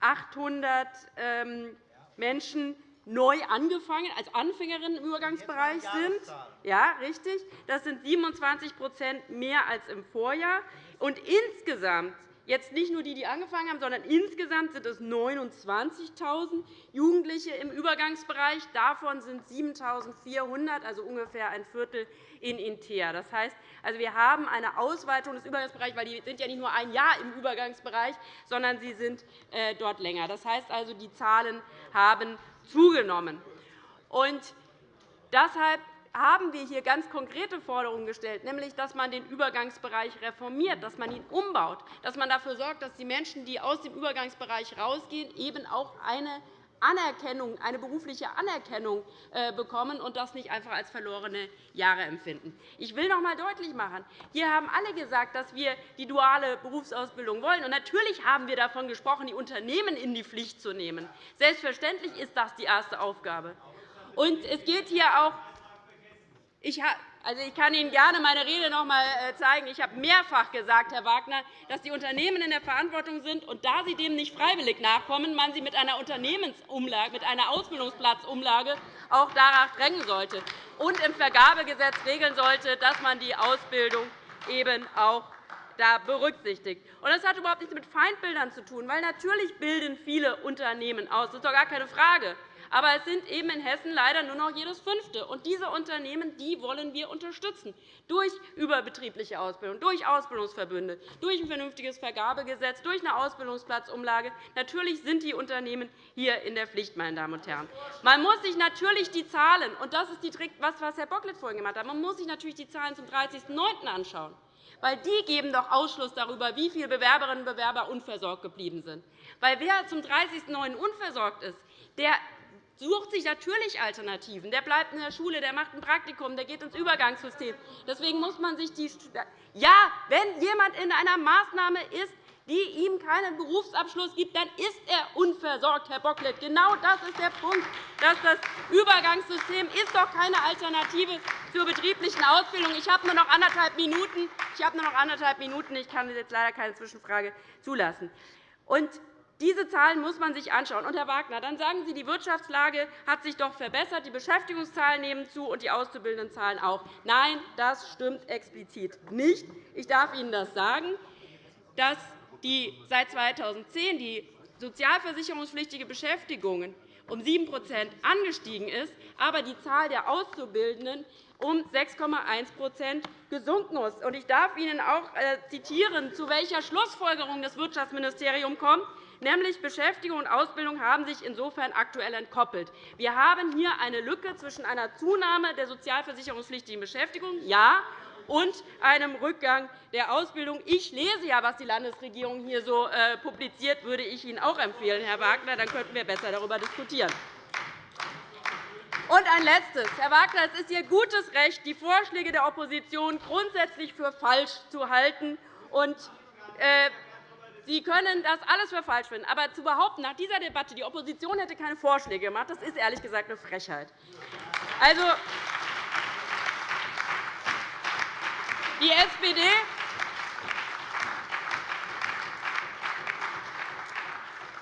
Speaker 6: 800 ähm, Menschen neu angefangen, als Anfängerinnen im Übergangsbereich sind. Ja, richtig. Das sind 27% mehr als im Vorjahr. Und insgesamt Jetzt nicht nur die, die angefangen haben, sondern insgesamt sind es 29.000 Jugendliche im Übergangsbereich. Davon sind 7.400, also ungefähr ein Viertel, in Intea. Das heißt, also wir haben eine Ausweitung des Übergangsbereichs, weil die sind ja nicht nur ein Jahr im Übergangsbereich, sondern sie sind äh, dort länger. Das heißt also, die Zahlen haben zugenommen. Und deshalb haben wir hier ganz konkrete Forderungen gestellt, nämlich dass man den Übergangsbereich reformiert, dass man ihn umbaut, dass man dafür sorgt, dass die Menschen, die aus dem Übergangsbereich herausgehen, eben auch eine Anerkennung, eine berufliche Anerkennung äh, bekommen und das nicht einfach als verlorene Jahre empfinden. Ich will noch einmal deutlich machen, hier haben alle gesagt, dass wir die duale Berufsausbildung wollen. Und natürlich haben wir davon gesprochen, die Unternehmen in die Pflicht zu nehmen. Selbstverständlich ist das die erste Aufgabe. Und es geht hier auch ich, also ich kann Ihnen gerne meine Rede noch einmal äh, zeigen. Ich habe mehrfach gesagt, Herr Wagner, dass die Unternehmen in der Verantwortung sind, und da sie dem nicht freiwillig nachkommen, man sie mit einer Unternehmensumlage, mit einer Ausbildungsplatzumlage auch danach drängen sollte und im Vergabegesetz regeln sollte, dass man die Ausbildung eben auch da berücksichtigt. Das hat überhaupt nichts mit Feindbildern zu tun, weil natürlich bilden viele Unternehmen aus. Das ist doch gar keine Frage. Aber es sind eben in Hessen leider nur noch jedes Fünfte. Und diese Unternehmen die wollen wir unterstützen durch überbetriebliche Ausbildung, durch Ausbildungsverbünde, durch ein vernünftiges Vergabegesetz, durch eine Ausbildungsplatzumlage. Natürlich sind die Unternehmen hier in der Pflicht, meine Damen und Herren. Man muss sich natürlich die Zahlen, und das ist das, was Herr Bocklet vorhin gemacht hat, man muss sich natürlich die Zahlen zum 30.09. anschauen weil die geben doch Ausschluss darüber, wie viele Bewerberinnen und Bewerber unversorgt geblieben sind. Weil wer zum 30.09. unversorgt ist, der sucht sich natürlich Alternativen. Der bleibt in der Schule, der macht ein Praktikum, der geht ins Übergangssystem. Deswegen muss man sich die ja, wenn jemand in einer Maßnahme ist, die ihm keinen Berufsabschluss gibt, dann ist er unversorgt, Herr Bocklet. Genau das ist der Punkt. Dass das Übergangssystem ist doch keine Alternative zur betrieblichen Ausbildung. Ich habe nur noch anderthalb Minuten. Ich habe nur noch anderthalb Minuten. Ich kann jetzt leider keine Zwischenfrage zulassen. Und Diese Zahlen muss man sich anschauen. Und, Herr Wagner, dann sagen Sie, die Wirtschaftslage hat sich doch verbessert, die Beschäftigungszahlen nehmen zu und die Auszubildendenzahlen auch. Nein, das stimmt explizit nicht. Ich darf Ihnen das sagen, dass die seit 2010 die sozialversicherungspflichtige Beschäftigung um 7% angestiegen ist, aber die Zahl der Auszubildenden um 6,1% gesunken ist. Ich darf Ihnen auch äh, zitieren, zu welcher Schlussfolgerung das Wirtschaftsministerium kommt nämlich Beschäftigung und Ausbildung haben sich insofern aktuell entkoppelt. Wir haben hier eine Lücke zwischen einer Zunahme der sozialversicherungspflichtigen Beschäftigung ja, und einem Rückgang der Ausbildung. Ich lese ja, was die Landesregierung hier so äh, publiziert, würde ich Ihnen auch empfehlen, Herr Wagner. Dann könnten wir besser darüber diskutieren. Und ein Letztes. Herr Wagner, es ist Ihr gutes Recht, die Vorschläge der Opposition grundsätzlich für falsch zu halten. Und, äh, Sie können das alles für falsch finden. Aber zu behaupten, nach dieser Debatte, die Opposition hätte keine Vorschläge gemacht, das ist ehrlich gesagt eine Frechheit. Also, die SPD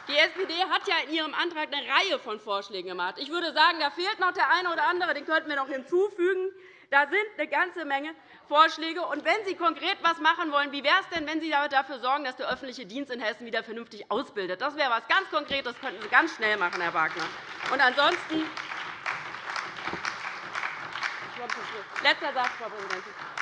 Speaker 6: Die SPD hat ja in ihrem Antrag eine Reihe von Vorschlägen gemacht. Ich würde sagen, da fehlt noch der eine oder andere, den könnten wir noch hinzufügen. Da sind eine ganze Menge Vorschläge. Und wenn Sie konkret etwas machen wollen, wie wäre es denn, wenn Sie dafür sorgen, dass der öffentliche Dienst in Hessen wieder vernünftig ausbildet? Das wäre etwas ganz Konkretes, das könnten Sie ganz schnell machen, Herr Wagner. Und ansonsten Letzter Satz, Frau Präsidentin.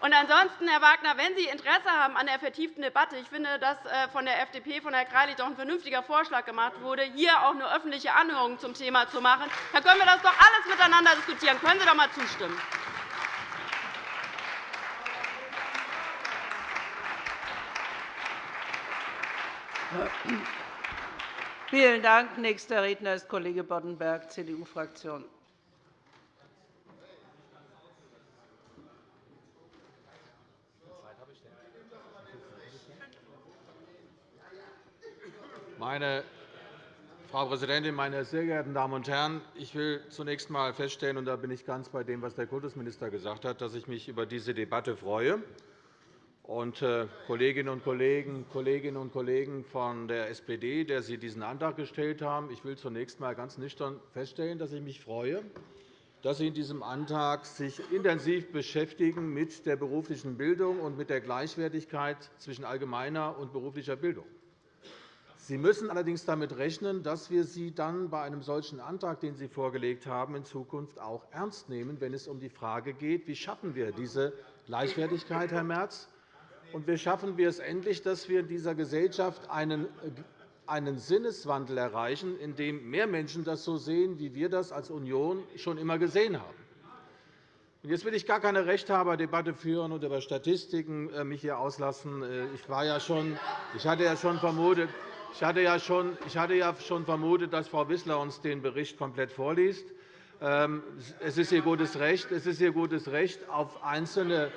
Speaker 6: Und ansonsten, Herr Wagner, wenn Sie Interesse haben an der vertieften Debatte, ich finde, dass äh, von der FDP, von Herrn Greilich, doch ein vernünftiger Vorschlag gemacht wurde, hier auch eine öffentliche Anhörung zum Thema zu machen, dann können wir das doch alles miteinander diskutieren. Können Sie doch einmal zustimmen?
Speaker 1: Vielen Dank. Nächster Redner ist Kollege Boddenberg, CDU-Fraktion.
Speaker 7: Meine Frau Präsidentin, meine sehr geehrten Damen und Herren! Ich will zunächst einmal feststellen, und da bin ich ganz bei dem, was der Kultusminister gesagt hat, dass ich mich über diese Debatte freue. Und äh, Kolleginnen und Kollegen, Kolleginnen und Kollegen von der SPD, der Sie diesen Antrag gestellt haben, ich will zunächst einmal ganz nüchtern feststellen, dass ich mich freue, dass Sie in diesem Antrag sich intensiv beschäftigen mit der beruflichen Bildung und mit der Gleichwertigkeit zwischen allgemeiner und beruflicher Bildung. Sie müssen allerdings damit rechnen, dass wir Sie dann bei einem solchen Antrag, den Sie vorgelegt haben, in Zukunft auch ernst nehmen, wenn es um die Frage geht, wie schaffen wir diese Gleichwertigkeit, Herr Merz, und wie schaffen wir es endlich, dass wir in dieser Gesellschaft einen einen Sinneswandel erreichen, in dem mehr Menschen das so sehen, wie wir das als Union schon immer gesehen haben. Jetzt will ich gar keine Rechthaberdebatte führen und über Statistiken äh, mich hier auslassen. Äh, ich, war ja schon, ich hatte ja schon vermutet, ich hatte ja schon, ich hatte ja schon vermutet, dass Frau Wissler uns den Bericht komplett vorliest. Ähm, es ist ihr gutes Recht, es ist ihr gutes Recht auf einzelne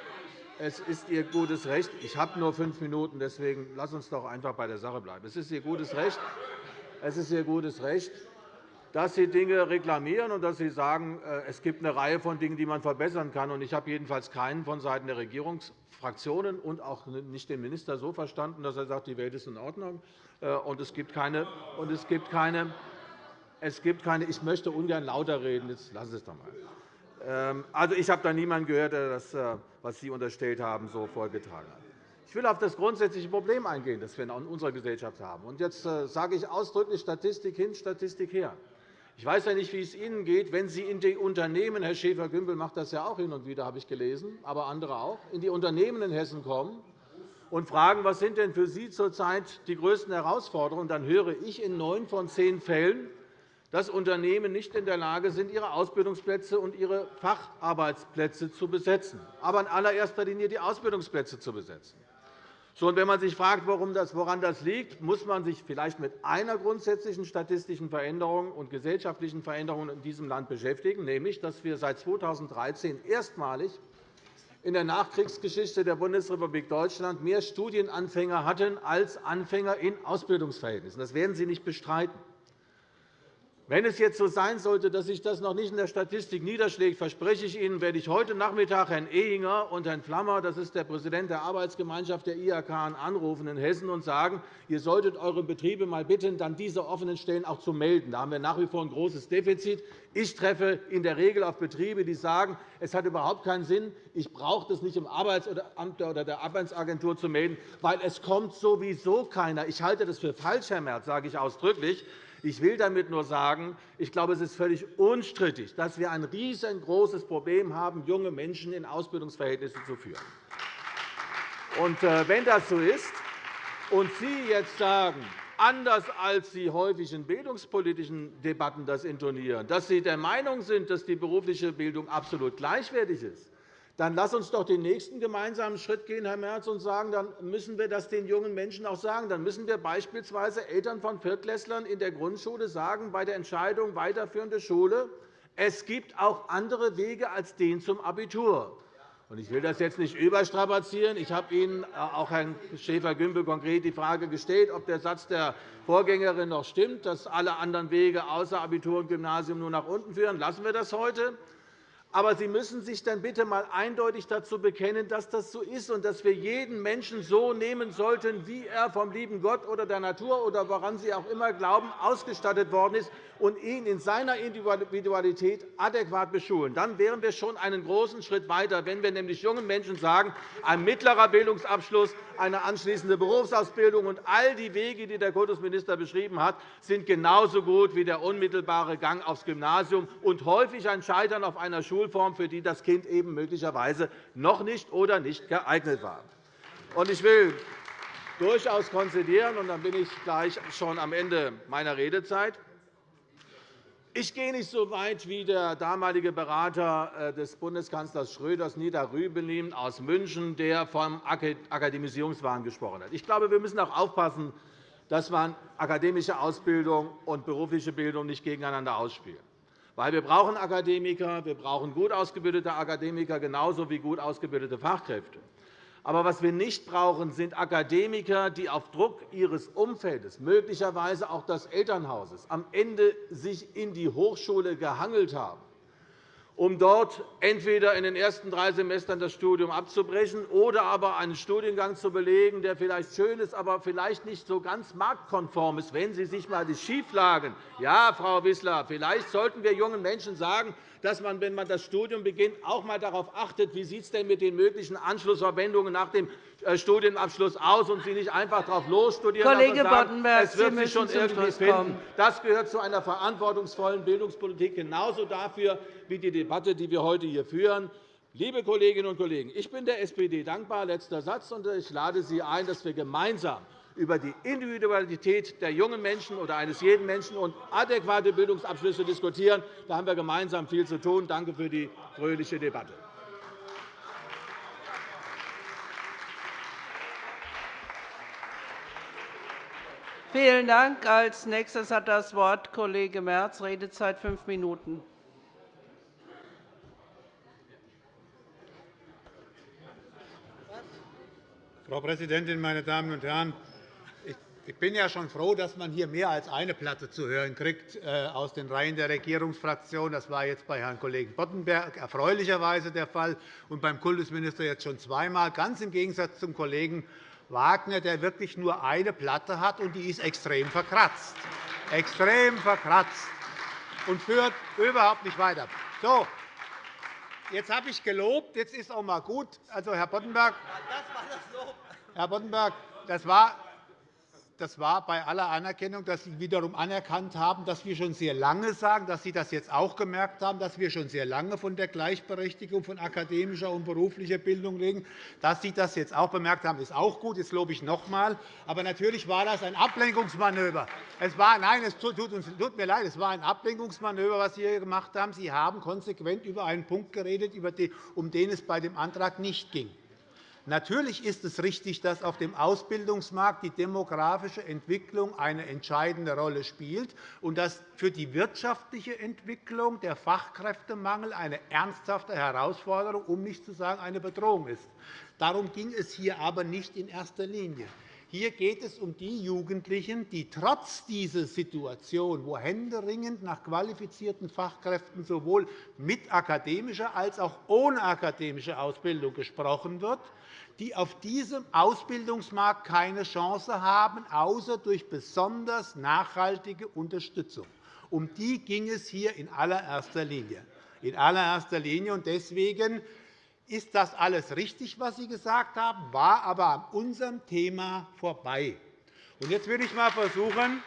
Speaker 7: es ist Ihr gutes Recht. Ich habe nur fünf Minuten, deswegen lass uns doch einfach bei der Sache bleiben. Es ist Ihr gutes Recht, es ist Ihr gutes Recht dass Sie Dinge reklamieren und dass Sie sagen, äh, es gibt eine Reihe von Dingen, die man verbessern kann. Ich habe jedenfalls keinen vonseiten der Regierungsfraktionen und auch nicht den Minister so verstanden, dass er sagt, die Welt ist in Ordnung. Äh, und es gibt keine, und es gibt keine, es gibt keine ich möchte ungern lauter reden. Jetzt lassen Sie es doch einmal. Ähm, also, ich habe da niemanden gehört, der das, äh, was Sie unterstellt haben, so vorgetragen hat. Ich will auf das grundsätzliche Problem eingehen, das wir in unserer Gesellschaft haben. Und jetzt sage ich ausdrücklich Statistik hin, Statistik her. Ich weiß ja nicht, wie es Ihnen geht, wenn Sie in die Unternehmen, Herr Schäfer-Gümbel macht das ja auch hin und wieder, habe ich gelesen, aber andere auch, in die Unternehmen in Hessen kommen und fragen, was sind denn für Sie zurzeit die größten Herausforderungen, dann höre ich in neun von zehn Fällen, dass Unternehmen nicht in der Lage sind, ihre Ausbildungsplätze und ihre Facharbeitsplätze zu besetzen, aber in allererster Linie die Ausbildungsplätze zu besetzen. Und wenn man sich fragt, woran das liegt, muss man sich vielleicht mit einer grundsätzlichen statistischen Veränderung und gesellschaftlichen Veränderung in diesem Land beschäftigen, nämlich dass wir seit 2013 erstmalig in der Nachkriegsgeschichte der Bundesrepublik Deutschland mehr Studienanfänger hatten als Anfänger in Ausbildungsverhältnissen. Das werden Sie nicht bestreiten. Wenn es jetzt so sein sollte, dass sich das noch nicht in der Statistik niederschlägt, verspreche ich Ihnen, werde ich heute Nachmittag Herrn Ehinger und Herrn Flammer, das ist der Präsident der Arbeitsgemeinschaft der IHK, anrufen in Hessen und sagen, ihr solltet eure Betriebe mal bitten, dann diese offenen Stellen auch zu melden. Da haben wir nach wie vor ein großes Defizit. Ich treffe in der Regel auf Betriebe, die sagen, es hat überhaupt keinen Sinn, ich brauche das nicht im Arbeitsamt oder der Arbeitsagentur zu melden, weil es kommt sowieso keiner. Ich halte das für falsch, Herr Merz, sage ich ausdrücklich. Ich will damit nur sagen, ich glaube, es ist völlig unstrittig, dass wir ein riesengroßes Problem haben, junge Menschen in Ausbildungsverhältnisse zu führen. Und äh, wenn das so ist und Sie jetzt sagen, anders als Sie häufig in bildungspolitischen Debatten das intonieren, dass Sie der Meinung sind, dass die berufliche Bildung absolut gleichwertig ist, dann lass uns doch den nächsten gemeinsamen Schritt gehen, Herr Merz, und sagen, dann müssen wir das den jungen Menschen auch sagen. Dann müssen wir beispielsweise Eltern von Viertklässlern in der Grundschule sagen, bei der Entscheidung weiterführende Schule, es gibt auch andere Wege als den zum Abitur. Ich will das jetzt nicht überstrapazieren. Ich habe Ihnen, äh, auch Herrn Schäfer-Gümbel, konkret die Frage gestellt, ob der Satz der Vorgängerin noch stimmt, dass alle anderen Wege außer Abitur und Gymnasium nur nach unten führen. Lassen wir das heute. Aber Sie müssen sich dann bitte einmal eindeutig dazu bekennen, dass das so ist und dass wir jeden Menschen so nehmen sollten, wie er vom lieben Gott oder der Natur oder woran Sie auch immer glauben, ausgestattet worden ist, und ihn in seiner Individualität adäquat beschulen. Dann wären wir schon einen großen Schritt weiter, wenn wir nämlich jungen Menschen sagen, ein mittlerer Bildungsabschluss, eine anschließende Berufsausbildung und all die Wege, die der Kultusminister beschrieben hat, sind genauso gut wie der unmittelbare Gang aufs Gymnasium und häufig ein Scheitern auf einer Schulform, für die das Kind eben möglicherweise noch nicht oder nicht geeignet war. Ich will durchaus konzidieren, und dann bin ich gleich schon am Ende meiner Redezeit. Ich gehe nicht so weit wie der damalige Berater äh, des Bundeskanzlers Schröders, Nida Rübelin aus München, der vom Akademisierungswahn gesprochen hat. Ich glaube, wir müssen auch aufpassen, dass man akademische Ausbildung und berufliche Bildung nicht gegeneinander ausspielen. Weil wir brauchen Akademiker, wir brauchen gut ausgebildete Akademiker genauso wie gut ausgebildete Fachkräfte. Aber was wir nicht brauchen, sind Akademiker, die auf Druck ihres Umfeldes, möglicherweise auch des Elternhauses, am Ende sich in die Hochschule gehangelt haben um dort entweder in den ersten drei Semestern das Studium abzubrechen oder aber einen Studiengang zu belegen, der vielleicht schön ist, aber vielleicht nicht so ganz marktkonform ist. Wenn Sie sich einmal die Schieflagen Ja, Frau Wissler, vielleicht sollten wir jungen Menschen sagen, dass man, wenn man das Studium beginnt, auch einmal darauf achtet, wie sieht es denn mit den möglichen Anschlussverwendungen nach dem äh, Studienabschluss aus und Sie nicht einfach darauf losstudieren
Speaker 1: Kollege
Speaker 7: lassen es wird sich schon irgendwie finden. Das gehört zu einer verantwortungsvollen Bildungspolitik genauso dafür wie die Debatte, die wir heute hier führen. Liebe Kolleginnen und Kollegen, ich bin der SPD dankbar. Letzter Satz. Und ich lade Sie ein, dass wir gemeinsam über die Individualität der jungen Menschen oder eines jeden Menschen und adäquate Bildungsabschlüsse diskutieren. Da haben wir gemeinsam viel zu tun. Danke für die fröhliche Debatte.
Speaker 1: Vielen Dank. Als nächstes hat das Wort Kollege Merz, Redezeit fünf Minuten.
Speaker 8: Frau Präsidentin, meine Damen und Herren! Ich bin ja schon froh, dass man hier mehr als eine Platte zu hören kriegt äh, aus den Reihen der Regierungsfraktion. Das war jetzt bei Herrn Kollegen Boddenberg erfreulicherweise der Fall und beim Kultusminister jetzt schon zweimal, ganz im Gegensatz zum Kollegen Wagner, der wirklich nur eine Platte hat, und die ist extrem verkratzt. Extrem verkratzt und führt überhaupt nicht weiter. So, jetzt habe ich gelobt, jetzt ist auch einmal gut. Also, Herr Boddenberg, Herr Boddenberg, das war das war bei aller Anerkennung, dass Sie wiederum anerkannt haben, dass wir schon sehr lange sagen, dass Sie das jetzt auch gemerkt haben, dass wir schon sehr lange von der Gleichberechtigung von akademischer und beruflicher Bildung reden. Dass Sie das jetzt auch bemerkt haben, ist auch gut. Jetzt lobe ich noch einmal. Aber natürlich war das ein Ablenkungsmanöver. Es war, nein, es tut, tut mir leid, es war ein Ablenkungsmanöver, was Sie hier gemacht haben. Sie haben konsequent über einen Punkt geredet, um den es bei dem Antrag nicht ging. Natürlich ist es richtig, dass auf dem Ausbildungsmarkt die demografische Entwicklung eine entscheidende Rolle spielt und dass für die wirtschaftliche Entwicklung der Fachkräftemangel eine ernsthafte Herausforderung, um nicht zu sagen eine Bedrohung ist. Darum ging es hier aber nicht in erster Linie. Hier geht es um die Jugendlichen, die trotz dieser Situation, wo händeringend nach qualifizierten Fachkräften sowohl mit akademischer als auch ohne akademische Ausbildung gesprochen wird, die auf diesem Ausbildungsmarkt keine Chance haben, außer durch besonders nachhaltige Unterstützung. Um die ging es hier in allererster Linie. In allererster Linie. Deswegen ist das alles richtig, was Sie gesagt haben, war aber an unserem Thema vorbei. Jetzt will ich einmal versuchen,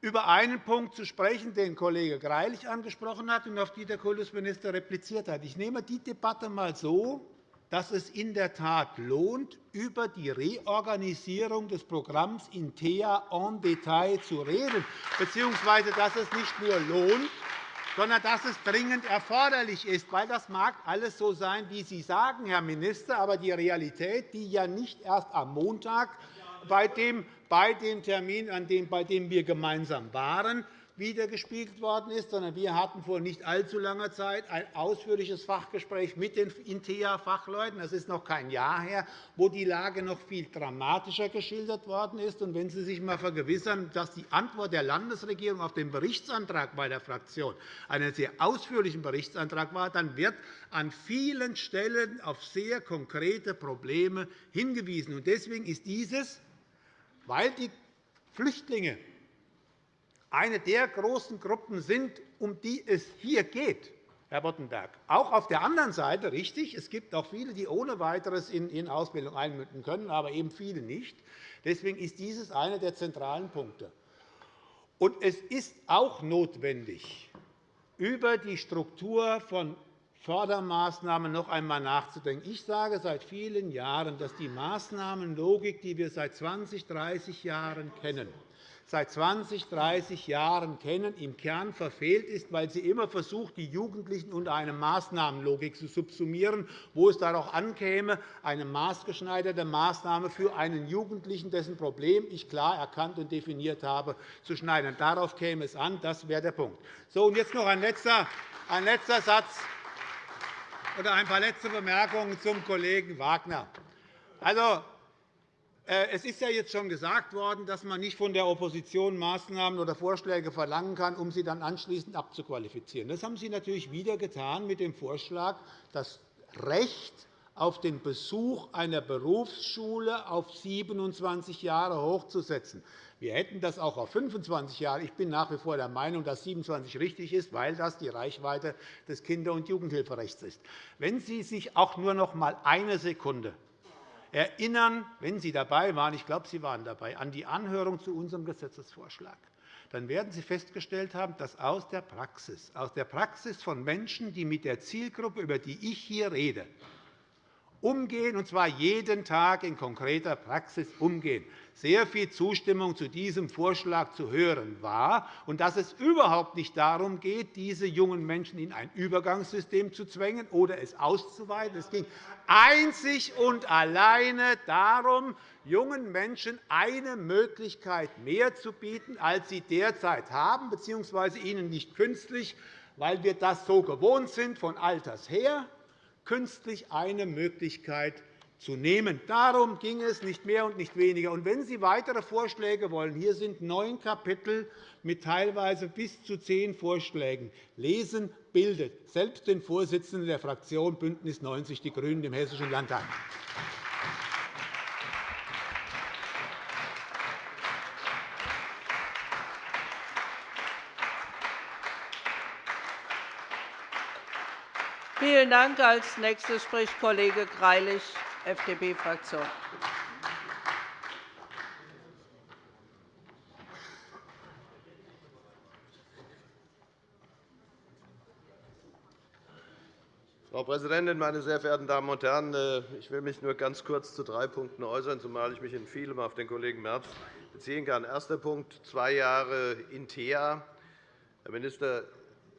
Speaker 8: über einen Punkt zu sprechen, den Kollege Greilich angesprochen hat und auf den der Kultusminister repliziert hat. Ich nehme die Debatte einmal so, dass es in der Tat lohnt, über die Reorganisierung des Programms INTEA en Detail zu reden, bzw. dass es nicht nur lohnt, sondern dass es dringend erforderlich ist. Weil das mag alles so sein, wie Sie sagen, Herr Minister, aber die Realität, die ja nicht erst am Montag bei dem, Termin, bei dem wir gemeinsam waren, wiedergespiegelt worden ist, sondern wir hatten vor nicht allzu langer Zeit ein ausführliches Fachgespräch mit den INTEA-Fachleuten. Das ist noch kein Jahr her, wo die Lage noch viel dramatischer geschildert worden ist. Und wenn Sie sich einmal vergewissern, dass die Antwort der Landesregierung auf den Berichtsantrag bei der Fraktion einen sehr ausführlichen Berichtsantrag war, dann wird an vielen Stellen auf sehr konkrete Probleme hingewiesen. Deswegen ist dieses, weil die Flüchtlinge eine der großen Gruppen sind, um die es hier geht, Herr Boddenberg. Auch auf der anderen Seite richtig. Es gibt auch viele, die ohne weiteres in Ausbildung einmünden können, aber eben viele nicht. Deswegen ist dieses einer der zentralen Punkte. Und es ist auch notwendig, über die Struktur von Fördermaßnahmen noch einmal nachzudenken. Ich sage seit vielen Jahren, dass die Maßnahmenlogik, die wir seit 20, 30 Jahren kennen, seit 20, 30 Jahren kennen, im Kern verfehlt ist, weil sie immer versucht, die Jugendlichen unter eine Maßnahmenlogik zu subsumieren, wo es darauf ankäme, eine maßgeschneiderte Maßnahme für einen Jugendlichen, dessen Problem ich klar erkannt und definiert habe, zu schneiden. Darauf käme es an. Das wäre der Punkt. So, und jetzt noch ein letzter, ein letzter Satz oder ein paar letzte Bemerkungen zum Kollegen Wagner. Also, es ist ja jetzt schon gesagt worden, dass man nicht von der Opposition Maßnahmen oder Vorschläge verlangen kann, um sie dann anschließend abzuqualifizieren. Das haben Sie natürlich wieder getan mit dem Vorschlag, das Recht auf den Besuch einer Berufsschule auf 27 Jahre hochzusetzen. Wir hätten das auch auf 25 Jahre. Ich bin nach wie vor der Meinung, dass 27 richtig ist, weil das die Reichweite des Kinder- und Jugendhilferechts ist. Wenn Sie sich auch nur noch einmal eine Sekunde erinnern, wenn Sie dabei waren, ich glaube, Sie waren dabei, an die Anhörung zu unserem Gesetzesvorschlag, dann werden Sie festgestellt haben, dass aus der Praxis, aus der Praxis von Menschen, die mit der Zielgruppe, über die ich hier rede, umgehen, und zwar jeden Tag in konkreter Praxis umgehen, sehr viel Zustimmung zu diesem Vorschlag zu hören war und dass es überhaupt nicht darum geht, diese jungen Menschen in ein Übergangssystem zu zwängen oder es auszuweiten. Es ging einzig und alleine darum, jungen Menschen eine Möglichkeit mehr zu bieten, als sie derzeit haben, bzw. ihnen nicht künstlich, weil wir das so gewohnt sind von alters her, künstlich eine Möglichkeit zu nehmen. Darum ging es, nicht mehr und nicht weniger. Und wenn Sie weitere Vorschläge wollen, hier sind neun Kapitel mit teilweise bis zu zehn Vorschlägen. Lesen bildet selbst den Vorsitzenden der Fraktion BÜNDNIS 90 die GRÜNEN im Hessischen Landtag.
Speaker 1: Vielen Dank. Als nächster spricht Kollege Greilich, FDP-Fraktion.
Speaker 4: Frau Präsidentin, meine sehr verehrten Damen und Herren! Äh, ich will mich nur ganz kurz zu drei Punkten äußern, zumal ich mich in vielem auf den Kollegen Merz beziehen kann. Erster Punkt, zwei Jahre INTEA. Herr Minister,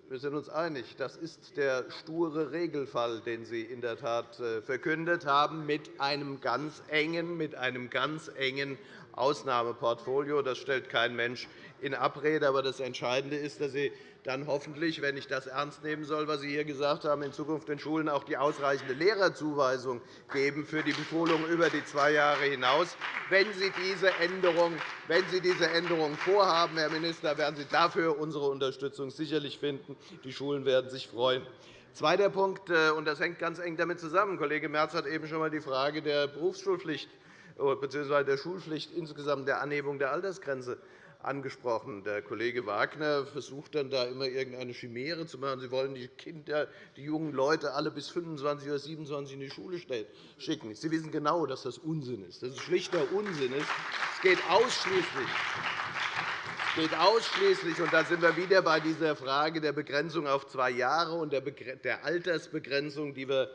Speaker 4: wir sind uns einig, das ist der sture Regelfall, den Sie in der Tat äh, verkündet haben, mit einem ganz engen, mit einem ganz engen Ausnahmeportfolio. Das stellt kein Mensch in Abrede. Aber das Entscheidende ist, dass Sie dann hoffentlich, wenn ich das ernst nehmen soll, was Sie hier gesagt haben, in Zukunft den Schulen auch die ausreichende Lehrerzuweisung geben für die Beschulung über die zwei Jahre hinaus. Wenn Sie diese Änderung, wenn Sie diese Änderung vorhaben, Herr Minister, werden Sie dafür unsere Unterstützung sicherlich finden. Die Schulen werden sich freuen. Zweiter Punkt, äh, und das hängt ganz eng damit zusammen. Kollege Merz hat eben schon einmal die Frage der Berufsschulpflicht bzw. der Schulpflicht insgesamt der Anhebung der Altersgrenze angesprochen. Der Kollege Wagner versucht dann da immer irgendeine Chimäre zu machen. Sie wollen die Kinder, die jungen Leute alle bis 25 oder 27 in die Schule schicken. Sie wissen genau, dass das Unsinn ist. Das ist schlichter Unsinn. Es geht ausschließlich geht ausschließlich, und da sind wir wieder bei dieser Frage der Begrenzung auf zwei Jahre und der Altersbegrenzung, die wir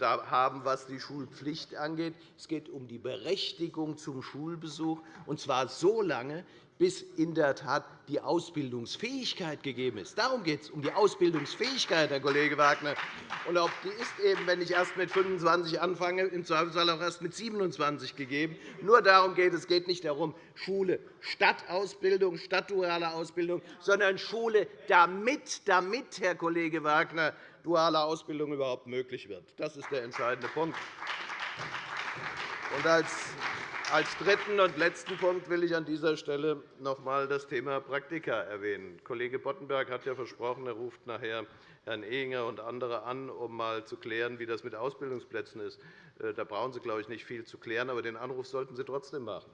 Speaker 4: haben, was die Schulpflicht angeht. Es geht um die Berechtigung zum Schulbesuch, und zwar so lange, bis in der Tat die Ausbildungsfähigkeit gegeben ist. Darum geht es, um die Ausbildungsfähigkeit, Herr Kollege Wagner. Und auch die ist eben, wenn ich erst mit 25 anfange, im Zweifelsfall auch erst mit 27 gegeben. Nur darum geht es. Es geht nicht darum, Schule statt Ausbildung, statt dualer Ausbildung, sondern Schule damit, damit, Herr Kollege Wagner, duale Ausbildung überhaupt möglich wird. Das ist der entscheidende Punkt. Und als als dritten und letzten Punkt will ich an dieser Stelle noch einmal das Thema Praktika erwähnen. Kollege Boddenberg hat ja versprochen, er ruft nachher Herrn Ehinger und andere an, um einmal zu klären, wie das mit Ausbildungsplätzen ist. Äh, da brauchen Sie, glaube ich, nicht viel zu klären, aber den Anruf sollten Sie trotzdem machen.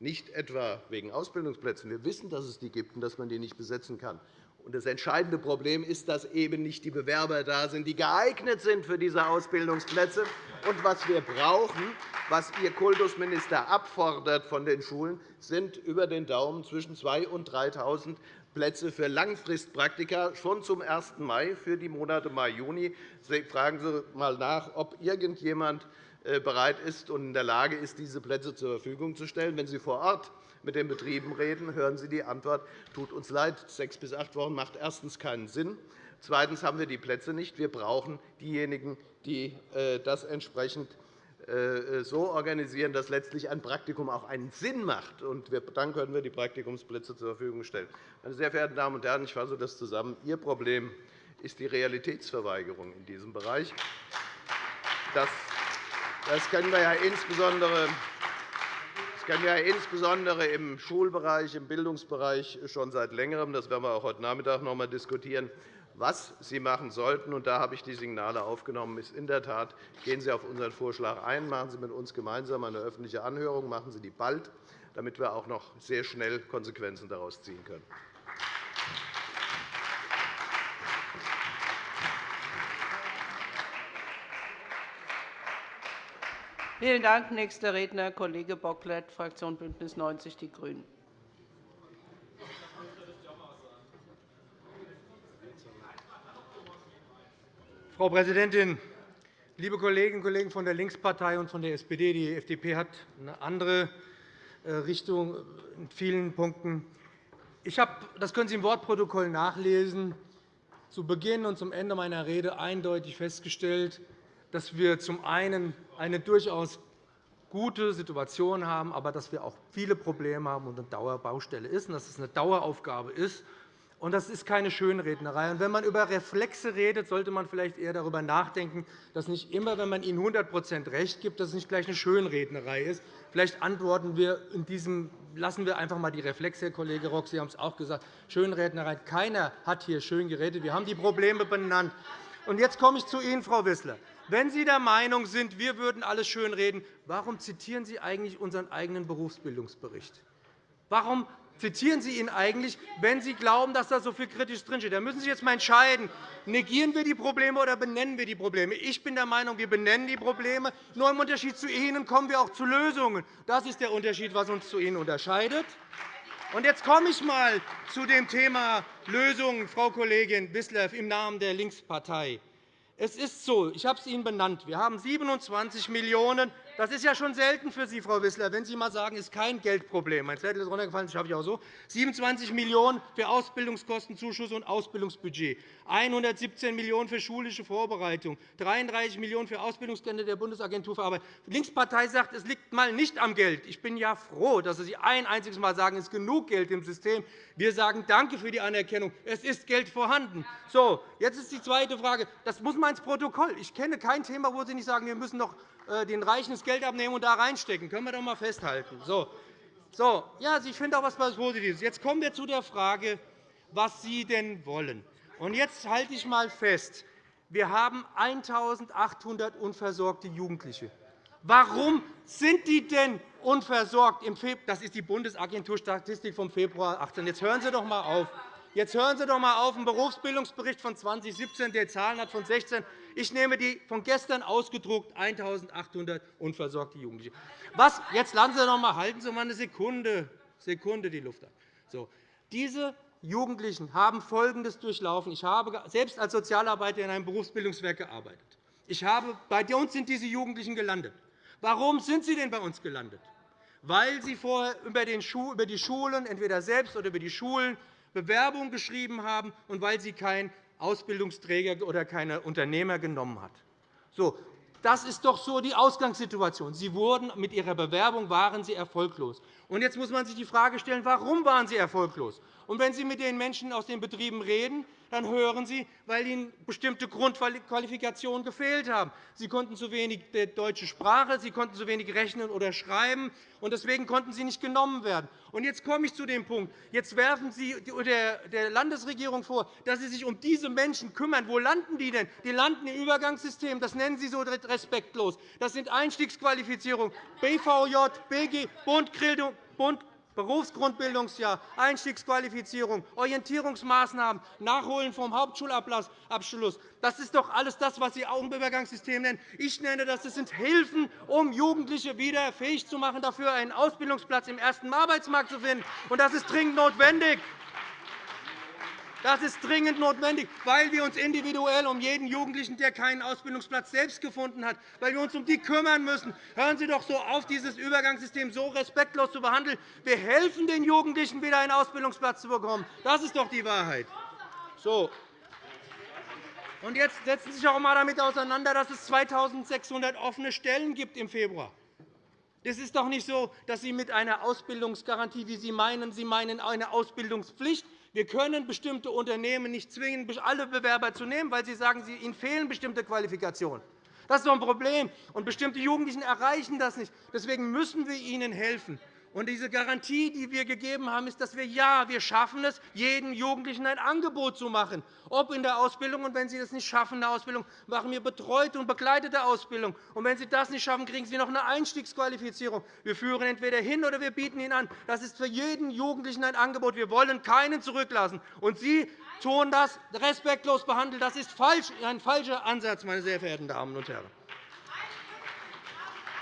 Speaker 4: Nicht etwa wegen Ausbildungsplätzen. Wir wissen, dass es die gibt und dass man die nicht besetzen kann. Das entscheidende Problem ist, dass eben nicht die Bewerber da sind, die geeignet sind für diese Ausbildungsplätze. Und was wir brauchen, was Ihr Kultusminister abfordert von den Schulen, sind über den Daumen zwischen 2.000 und 3.000 Plätze für Langfristpraktika schon zum 1. Mai für die Monate Mai, Juni. Fragen Sie einmal nach, ob irgendjemand äh, bereit ist und in der Lage ist, diese Plätze zur Verfügung zu stellen. Wenn Sie vor Ort mit den Betrieben reden, hören Sie die Antwort, tut uns leid, sechs bis acht Wochen macht erstens keinen Sinn. Zweitens haben wir die Plätze nicht. Wir brauchen diejenigen, die äh, das entsprechend äh, so organisieren, dass letztlich ein Praktikum auch einen Sinn macht. Und dann können wir die Praktikumsplätze zur Verfügung stellen. Meine sehr verehrten Damen und Herren, ich fasse das zusammen. Ihr Problem ist die Realitätsverweigerung in diesem Bereich. Das kennen wir ja insbesondere das kennen wir insbesondere im Schulbereich, im Bildungsbereich schon seit Längerem. Das werden wir auch heute Nachmittag noch einmal diskutieren. Was Sie machen sollten, und da habe ich die Signale aufgenommen, ist in der Tat, gehen Sie auf unseren Vorschlag ein, machen Sie mit uns gemeinsam eine öffentliche Anhörung, machen Sie die bald, damit wir auch noch sehr schnell Konsequenzen daraus ziehen können.
Speaker 1: Vielen Dank. Nächster Redner, Kollege Bocklet, Fraktion BÜNDNIS 90 die GRÜNEN.
Speaker 9: Frau Präsidentin, liebe Kolleginnen und Kollegen von der Linkspartei und von der SPD! Die FDP hat eine andere äh, Richtung in vielen Punkten. Ich habe, das können Sie im Wortprotokoll nachlesen, zu Beginn und zum Ende meiner Rede eindeutig festgestellt, dass wir zum einen eine durchaus gute Situation haben, aber dass wir auch viele Probleme haben und eine Dauerbaustelle ist und dass es eine Daueraufgabe ist. Das ist keine Schönrednerei. Wenn man über Reflexe redet, sollte man vielleicht eher darüber nachdenken, dass nicht immer, wenn man ihnen 100% recht gibt, dass es nicht gleich eine Schönrednerei ist. Vielleicht antworten wir in diesem lassen wir einfach einmal die Reflexe, Herr Kollege Rock. Sie haben es auch gesagt. Schönrednerei. Keiner hat hier schön geredet. Wir haben die Probleme benannt. Jetzt komme ich zu Ihnen, Frau Wissler. Wenn Sie der Meinung sind, wir würden alles schönreden, warum zitieren Sie eigentlich unseren eigenen Berufsbildungsbericht? Warum zitieren Sie ihn eigentlich, wenn Sie glauben, dass da so viel kritisch drinsteht? Da müssen Sie sich jetzt einmal entscheiden, negieren wir die Probleme oder benennen wir die Probleme. Ich bin der Meinung, wir benennen die Probleme. Nur im Unterschied zu Ihnen kommen wir auch zu Lösungen. Das ist der Unterschied, was uns zu Ihnen unterscheidet. Und jetzt komme ich einmal zu dem Thema Lösungen, Frau Kollegin Wissler, im Namen der Linkspartei. Es ist so, ich habe es Ihnen benannt. Wir haben 27 Millionen Das ist ja schon selten für Sie, Frau Wissler, wenn Sie einmal sagen, es ist kein Geldproblem. Mein Zettel ist runtergefallen, das schaffe ich auch so. 27 Millionen € für Ausbildungskostenzuschuss und Ausbildungsbudget, 117 Millionen € für schulische Vorbereitung, 33 Millionen € für Ausbildungsgelder der Bundesagentur für Arbeit. Die Linkspartei sagt, es liegt mal nicht am Geld. Ich bin ja froh, dass Sie ein einziges Mal sagen, es ist genug Geld im System. Wir sagen Danke für die Anerkennung. Es ist Geld vorhanden. So, jetzt ist die zweite Frage. Das muss man ins Protokoll. Ich kenne kein Thema, wo Sie nicht sagen, wir müssen noch äh, den Reichen Geld abnehmen und da reinstecken. Das können wir doch einmal festhalten. So. So, ja, ich finde auch etwas Positives. Jetzt kommen wir zu der Frage, was Sie denn wollen. Und jetzt halte ich einmal fest. Wir haben 1.800 unversorgte Jugendliche. Warum sind die denn unversorgt? Das ist die Bundesagenturstatistik vom Februar 2018. Jetzt hören Sie doch einmal auf. Jetzt hören Sie doch einmal auf. Ein Berufsbildungsbericht von 2017, der Zahlen hat von 16. Ich nehme die von gestern ausgedruckt 1.800 unversorgte Jugendliche. Was? Jetzt lassen Sie doch einmal, halten Sie mal eine Sekunde, Sekunde die Luft an. So. Diese Jugendlichen haben Folgendes durchlaufen. Ich habe selbst als Sozialarbeiter in einem Berufsbildungswerk gearbeitet. Ich habe, bei uns sind diese Jugendlichen gelandet. Warum sind sie denn bei uns gelandet? Weil sie vorher über die Schulen, entweder selbst oder über die Schulen, Bewerbung geschrieben haben und weil sie kein Ausbildungsträger oder keine Unternehmer genommen hat. So, das ist doch so die Ausgangssituation. Sie wurden mit Ihrer Bewerbung waren Sie erfolglos. Und jetzt muss man sich die Frage stellen, warum waren Sie erfolglos? Und wenn Sie mit den Menschen aus den Betrieben reden, dann hören Sie, weil ihnen bestimmte Grundqualifikationen gefehlt haben. Sie konnten zu wenig deutsche Sprache, Sie konnten zu wenig rechnen oder schreiben, und deswegen konnten sie nicht genommen werden. Und jetzt komme ich zu dem Punkt. Jetzt werfen Sie der Landesregierung vor, dass sie sich um diese Menschen kümmern. Wo landen die denn? Die landen im Übergangssystem. Das nennen Sie so respektlos. Das sind Einstiegsqualifizierungen, BVJ, BG, Bund, Berufsgrundbildungsjahr, Einstiegsqualifizierung, Orientierungsmaßnahmen, Nachholen vom Hauptschulabschluss. Das ist doch alles das, was Sie auch nennen. Ich nenne das, das sind Hilfen, um Jugendliche wieder fähig zu machen, dafür einen Ausbildungsplatz im ersten Arbeitsmarkt zu finden. Das ist dringend notwendig. Das ist dringend notwendig, weil wir uns individuell um jeden Jugendlichen, der keinen Ausbildungsplatz selbst gefunden hat, weil wir uns um die kümmern müssen. Hören Sie doch so auf, dieses Übergangssystem so respektlos zu behandeln. Wir helfen den Jugendlichen, wieder einen Ausbildungsplatz zu bekommen. Das ist doch die Wahrheit. So. Und jetzt setzen Sie sich auch einmal damit auseinander, dass es 2.600 offene Stellen gibt im Februar. Es ist doch nicht so, dass Sie mit einer Ausbildungsgarantie, wie Sie meinen, Sie meinen eine Ausbildungspflicht, wir können bestimmte Unternehmen nicht zwingen, alle Bewerber zu nehmen, weil sie sagen, ihnen fehlen bestimmte Qualifikationen. Das ist doch ein Problem. Und bestimmte Jugendlichen erreichen das nicht. Deswegen müssen wir ihnen helfen. Und diese Garantie, die wir gegeben haben, ist, dass wir ja, wir schaffen es, jedem Jugendlichen ein Angebot zu machen, ob in der Ausbildung. Und wenn Sie das nicht schaffen, in der Ausbildung, machen wir betreute und begleitete Ausbildung. Und wenn Sie das nicht schaffen, kriegen Sie noch eine Einstiegsqualifizierung. Wir führen entweder hin oder wir bieten ihn an. Das ist für jeden Jugendlichen ein Angebot. Wir wollen keinen zurücklassen. Und Sie tun das respektlos behandeln. Das ist ein falscher Ansatz, meine sehr verehrten Damen und Herren.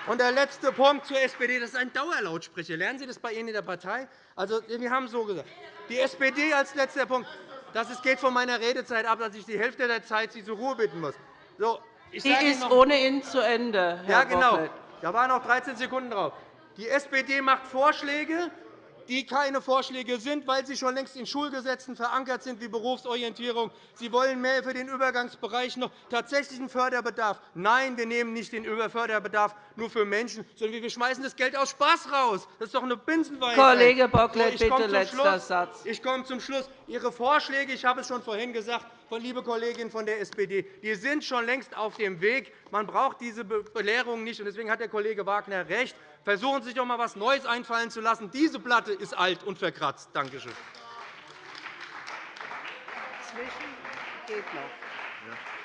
Speaker 9: Und der letzte Punkt zur SPD. Das ist ein Dauerlautsprecher. Lernen Sie das bei Ihnen in der Partei? Also, wir haben so gesagt. Die SPD als letzter Punkt. Das geht von meiner Redezeit ab, dass ich die Hälfte der Zeit Sie zur Ruhe bitten muss. So,
Speaker 1: ich die ist ohnehin zu Ende, Herr
Speaker 9: Ja, genau. Da waren noch 13 Sekunden drauf. Die SPD macht Vorschläge, die keine Vorschläge sind, weil sie schon längst in Schulgesetzen verankert sind, wie Berufsorientierung. Sie wollen mehr für den Übergangsbereich noch tatsächlichen Förderbedarf. Nein, wir nehmen nicht den Förderbedarf nur für Menschen, sondern wir schmeißen das Geld aus Spaß raus. Das ist doch eine Binsenweisheit.
Speaker 1: Kollege Bocklet, bitte letzter Satz.
Speaker 9: Ich komme zum Schluss. Ihre Vorschläge, ich habe es schon vorhin gesagt, von liebe Kolleginnen von der SPD, die sind schon längst auf dem Weg. Man braucht diese Belehrung nicht. Deswegen hat der Kollege Wagner recht. Versuchen Sie sich doch einmal etwas Neues einfallen zu lassen. Diese Platte ist alt und verkratzt. Danke schön.
Speaker 1: Geht noch.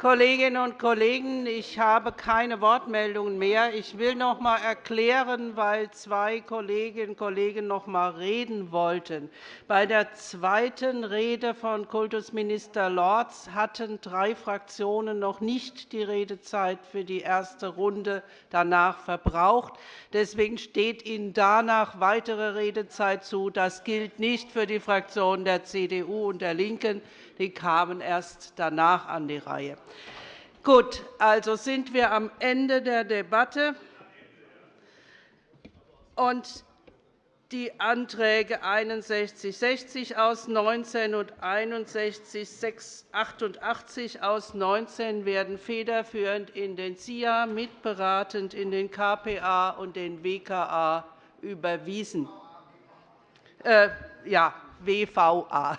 Speaker 1: Kolleginnen und Kollegen, ich habe keine Wortmeldungen mehr. Ich will noch einmal erklären, weil zwei Kolleginnen und Kollegen noch einmal reden wollten. Bei der zweiten Rede von Kultusminister Lorz hatten drei Fraktionen noch nicht die Redezeit für die erste Runde danach verbraucht. Deswegen steht Ihnen danach weitere Redezeit zu. Das gilt nicht für die Fraktionen der CDU und der LINKEN. Die kamen erst danach an die Reihe. Gut, also sind wir am Ende der Debatte. Und die Anträge 61 60 aus 19 und 61 88 aus 19 werden federführend in den CIA, mitberatend in den KPA und den WKA überwiesen. Äh, ja, WVA.